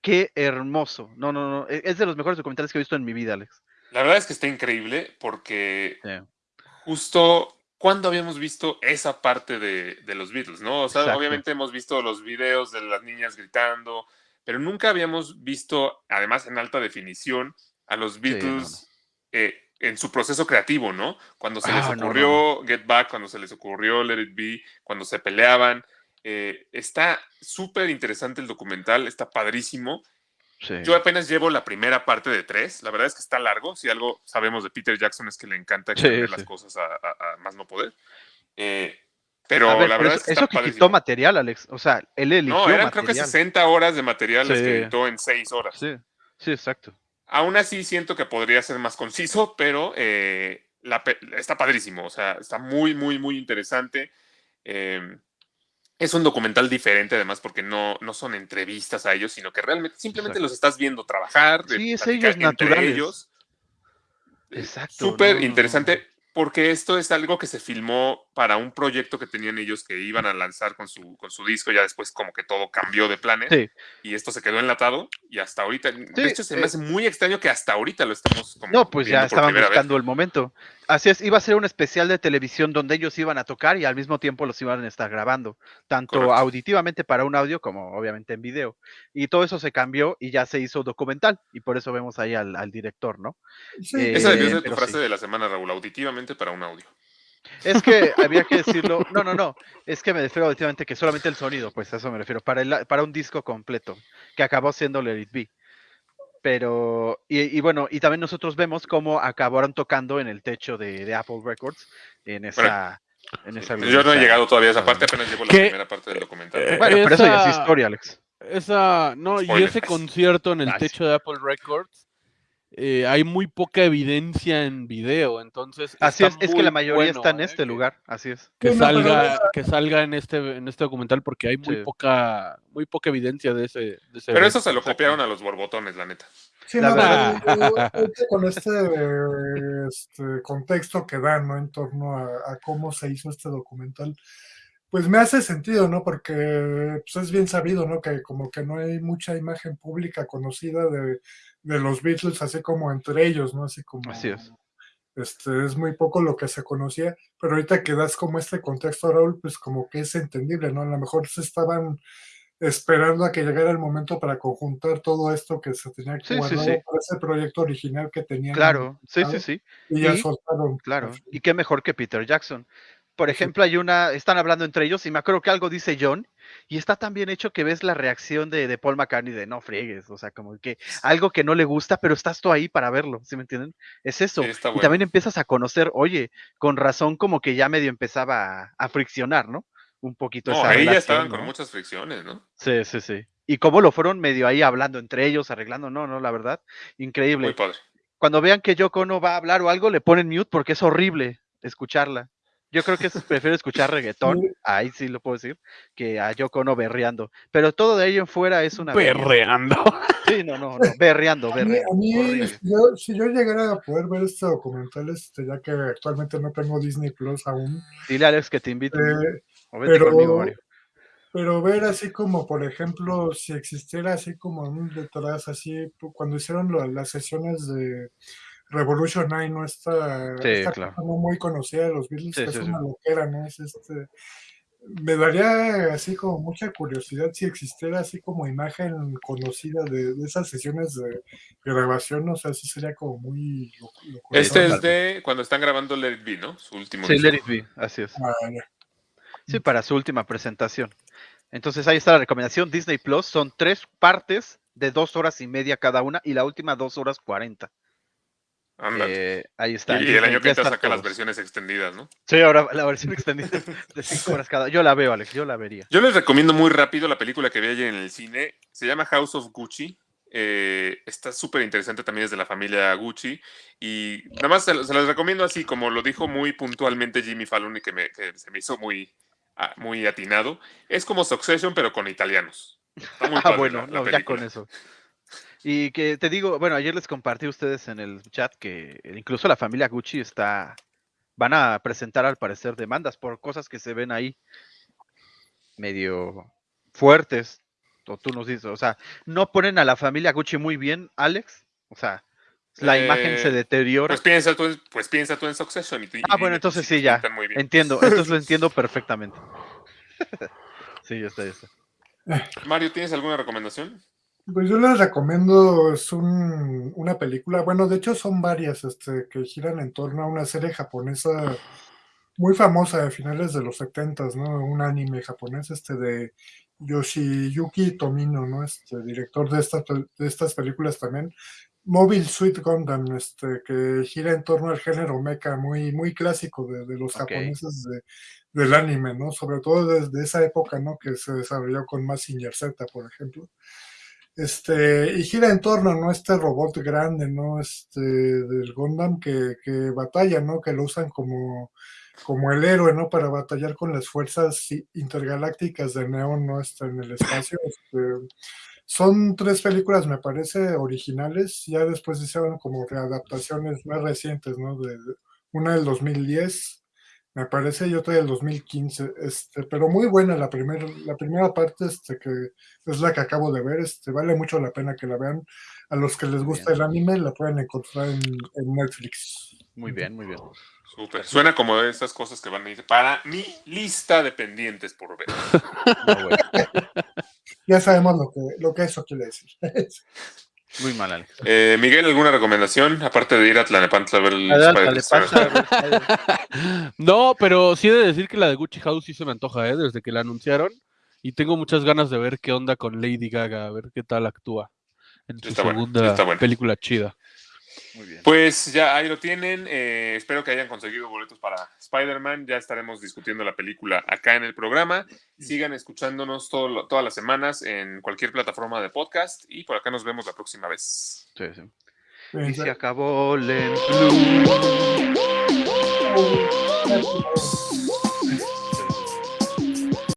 qué hermoso. No, no, no, es de los mejores documentales que he visto en mi vida, Alex. La verdad es que está increíble porque Sí. justo cuando habíamos visto esa parte de, de los Beatles, ¿no? O sea, Exacto. obviamente hemos visto los videos de las niñas gritando, pero nunca habíamos visto, además en alta definición, a los no, Beatles eh, en su proceso creativo, ¿no? Cuando se les Ah, no, ocurrió Get Back, cuando se les ocurrió Let It Be, cuando se peleaban. eh, está súper interesante el documental, está padrísimo. Sí. Yo apenas llevo la primera parte de tres. La verdad es que está largo. Si algo sabemos de Peter Jackson es que le encanta Sí, las cosas a, a- a más no poder. Eh, pero ver, la pero verdad eso, es que eso que quitó material, Alex. O sea, él eligió No, eran creo que material. 60 horas de material las que editó en 6 horas. Sí, sí, exacto. Aún así siento que podría ser más conciso, pero eh, la está padrísimo. O sea, está muy, muy, muy interesante. Eh, es un documental diferente además porque no, no son entrevistas a ellos, sino que realmente simplemente Exacto. los estás viendo trabajar. Sí, es ellos naturales. ellos. Exacto, Súper no, no, interesante porque esto es algo que se filmó para un proyecto que tenían ellos que iban a lanzar con su, con su disco. Ya después como que todo cambió de planes Sí, y esto se quedó enlatado y hasta ahorita, de hecho se me eh, hace muy extraño que hasta ahorita lo estemos como no, pues ya estaban vez. buscando el momento. Así es, iba a ser un especial de televisión donde ellos iban a tocar y al mismo tiempo los iban a estar grabando, tanto Correcto. auditivamente para un audio como obviamente en video. Y todo eso se cambió y ya se hizo documental y por eso vemos ahí al, al director, ¿no? Sí, Eh, Esa debió ser tu frase sí. de la semana, Raúl, auditivamente para un audio. Es que había que decirlo, no, no, no, es que me refiero auditivamente que solamente el sonido, pues a eso me refiero, para, el, para un disco completo, que acabó siendo Let It Be. Pero, y, y bueno, y también nosotros vemos cómo acabaron tocando en el techo de, de Apple Records, en esa... en esa Yo no he esa- llegado todavía a esa parte, apenas llevo la ¿Qué? primera parte del documental. Eh, Bueno, pero eso ya es Esa- historia, Alex. Esa, no, y ese concierto en el Ah, techo de Apple Records, eh, hay muy poca evidencia en video, entonces Así es, es que la mayoría bueno, está en eh, este lugar, así es. Que salga, que salga en este, en este documental porque hay muy Sí. poca, muy poca evidencia de ese, de ese Pero eso se lo copiaron a los borbotones, la neta. Sí, La no, verdad. con este, este contexto que dan, ¿no? En torno a, a cómo se hizo este documental, pues me hace sentido, ¿no? Porque pues, es bien sabido, ¿no? Que como que no hay mucha imagen pública conocida de, de los Beatles, así como entre ellos, ¿no? Así como... Así es. Este, es muy poco lo que se conocía, pero ahorita que das como este contexto, Raúl, pues como que es entendible, ¿no? A lo mejor se estaban esperando a que llegara el momento para conjuntar todo esto que se tenía que Sí, sí, guardar sí. para ese proyecto original que tenían. Claro, sí, sí, sí. Y ya Y- soltaron. Claro, y qué mejor que Peter Jackson. Por ejemplo, hay una, están hablando entre ellos y me acuerdo que algo dice John y está tan bien hecho que ves la reacción de, de Paul McCartney de no friegues, o sea, como que algo que no le gusta, pero estás tú ahí para verlo, ¿sí me entienden? Es eso. Sí, y bueno. también empiezas a conocer, oye, con razón como que ya medio empezaba a, a friccionar, ¿no? Un poquito No, esa ahí ya estaban con muchas fricciones, ¿no? Sí, sí, sí. Y cómo lo fueron medio ahí hablando entre ellos, arreglando, no, no, la verdad, increíble. Muy padre. Cuando vean que Yoko no va a hablar o algo, le ponen mute porque es horrible escucharla. Yo creo que es- prefiero escuchar reggaetón, ahí sí lo puedo decir, que a Yoko Ono berreando. Pero todo de ahí en fuera es una belleza. Perreando. Sí, no, no, no, berreando, A mí, berreando. a mí, yo, si yo llegara a poder ver este documental, este, ya que actualmente no tengo Disney Plus aún, Dile a Alex que te invito. eh, o vete pero- conmigo, Mario. pero ver así como, por ejemplo, si existiera así como un detrás, así, cuando hicieron lo- las sesiones de Revolution 9, ¿no? Sí, claro. no muy conocida de los Beatles, Sí, que sí, es sí. una loquera, ¿no? Es este... Me daría así como mucha curiosidad si existiera así como imagen conocida de, de esas sesiones de grabación, o sea, sí sería como muy... Este es de cuando están grabando Let It Be, ¿no? Su último Sí. Let It Be, así es. Ah, ya. Sí, para su última presentación. Entonces ahí está la recomendación. Disney Plus son tres partes de dos horas y media cada una y la última dos horas cuarenta. Eh, ahí está. y el año que entra saca las versiones extendidas, ¿no? Sí, ahora la versión extendida de cinco horas cada. Yo la veo, Alex, yo la vería. Yo les recomiendo muy rápido la película que vi ayer en el cine. Se llama House of Gucci. Eh, está súper interesante también es de la familia Gucci. Y nada más se, se las recomiendo así, como lo dijo muy puntualmente Jimmy Fallon y que, me- que se me hizo muy, ah, muy atinado. Es como Succession, pero con italianos. Está muy Ah, padre bueno, la- la no, ya con eso. Y que te digo, bueno, ayer les compartí a ustedes en el chat que incluso la familia Gucci está, van a presentar al parecer demandas por cosas que se ven ahí medio fuertes. O tú nos dices, o sea, no ponen a la familia Gucci muy bien, Alex. O sea, la imagen se Eh, deteriora. Pues piensa tú, en- pues piensa tú en Succession. Y, tú- y ah, bueno, entonces si sí, ya. pintan muy bien. Entiendo, entonces lo entiendo perfectamente. sí, ya está, ya está. Mario, ¿tienes alguna recomendación? Pues yo les recomiendo, es un- una película, bueno, de hecho son varias este, que giran en torno a una serie japonesa muy famosa de finales de los 70, ¿no? Un anime japonés este de Yoshiyuki Tomino, ¿no? Este director de estas, de estas películas también. Mobile Suit Gundam, este, que gira en torno al género mecha, muy, muy clásico de, de los japoneses de- del anime, ¿no? Sobre todo desde esa época, ¿no? Que se desarrolló con Mazinger Z, por ejemplo. Este, y gira en torno, ¿no? Este robot grande, ¿no? Este, del Gundam que, que batalla, ¿no? Que lo usan como, como el héroe, ¿no? Para batallar con las fuerzas intergalácticas de Neon, ¿no? Este, en el espacio. Este, son tres películas, me parece, originales. Ya después hicieron como readaptaciones más recientes, ¿no? De- una del 2010, me parece, y otra del 2015. Este, pero muy buena la, primer, la primera parte, este, que es la que acabo de ver. Este, vale mucho la pena que la vean. A los que les gusta el anime, la pueden encontrar en, en Netflix. Muy bien, muy bien. Súper. Suena como de esas cosas que van a ir para mi lista de pendientes por ver. No, bueno, Ya sabemos lo que, lo que eso quiere decir. muy mal, Alex. Eh, Miguel, ¿alguna recomendación? Aparte de ir a Tlanepantla a ver el Adelante, Spider- dale, pasa, a ver, No, pero sí he de decir que la de Gucci House sí se me antoja, ¿eh? Desde que la anunciaron. Y tengo muchas ganas de ver qué onda con Lady Gaga, a ver qué tal actúa en su está buena, sí segunda está buena. película chida. Muy bien. Pues ya ahí lo tienen. eh, espero que hayan conseguido boletos para Spider-Man. Ya estaremos discutiendo la película acá en el programa. Sigan escuchándonos todo todas las semanas en cualquier plataforma de podcast. Y por acá nos vemos la próxima vez. Sí, sí. Y se acabó Len Gracias.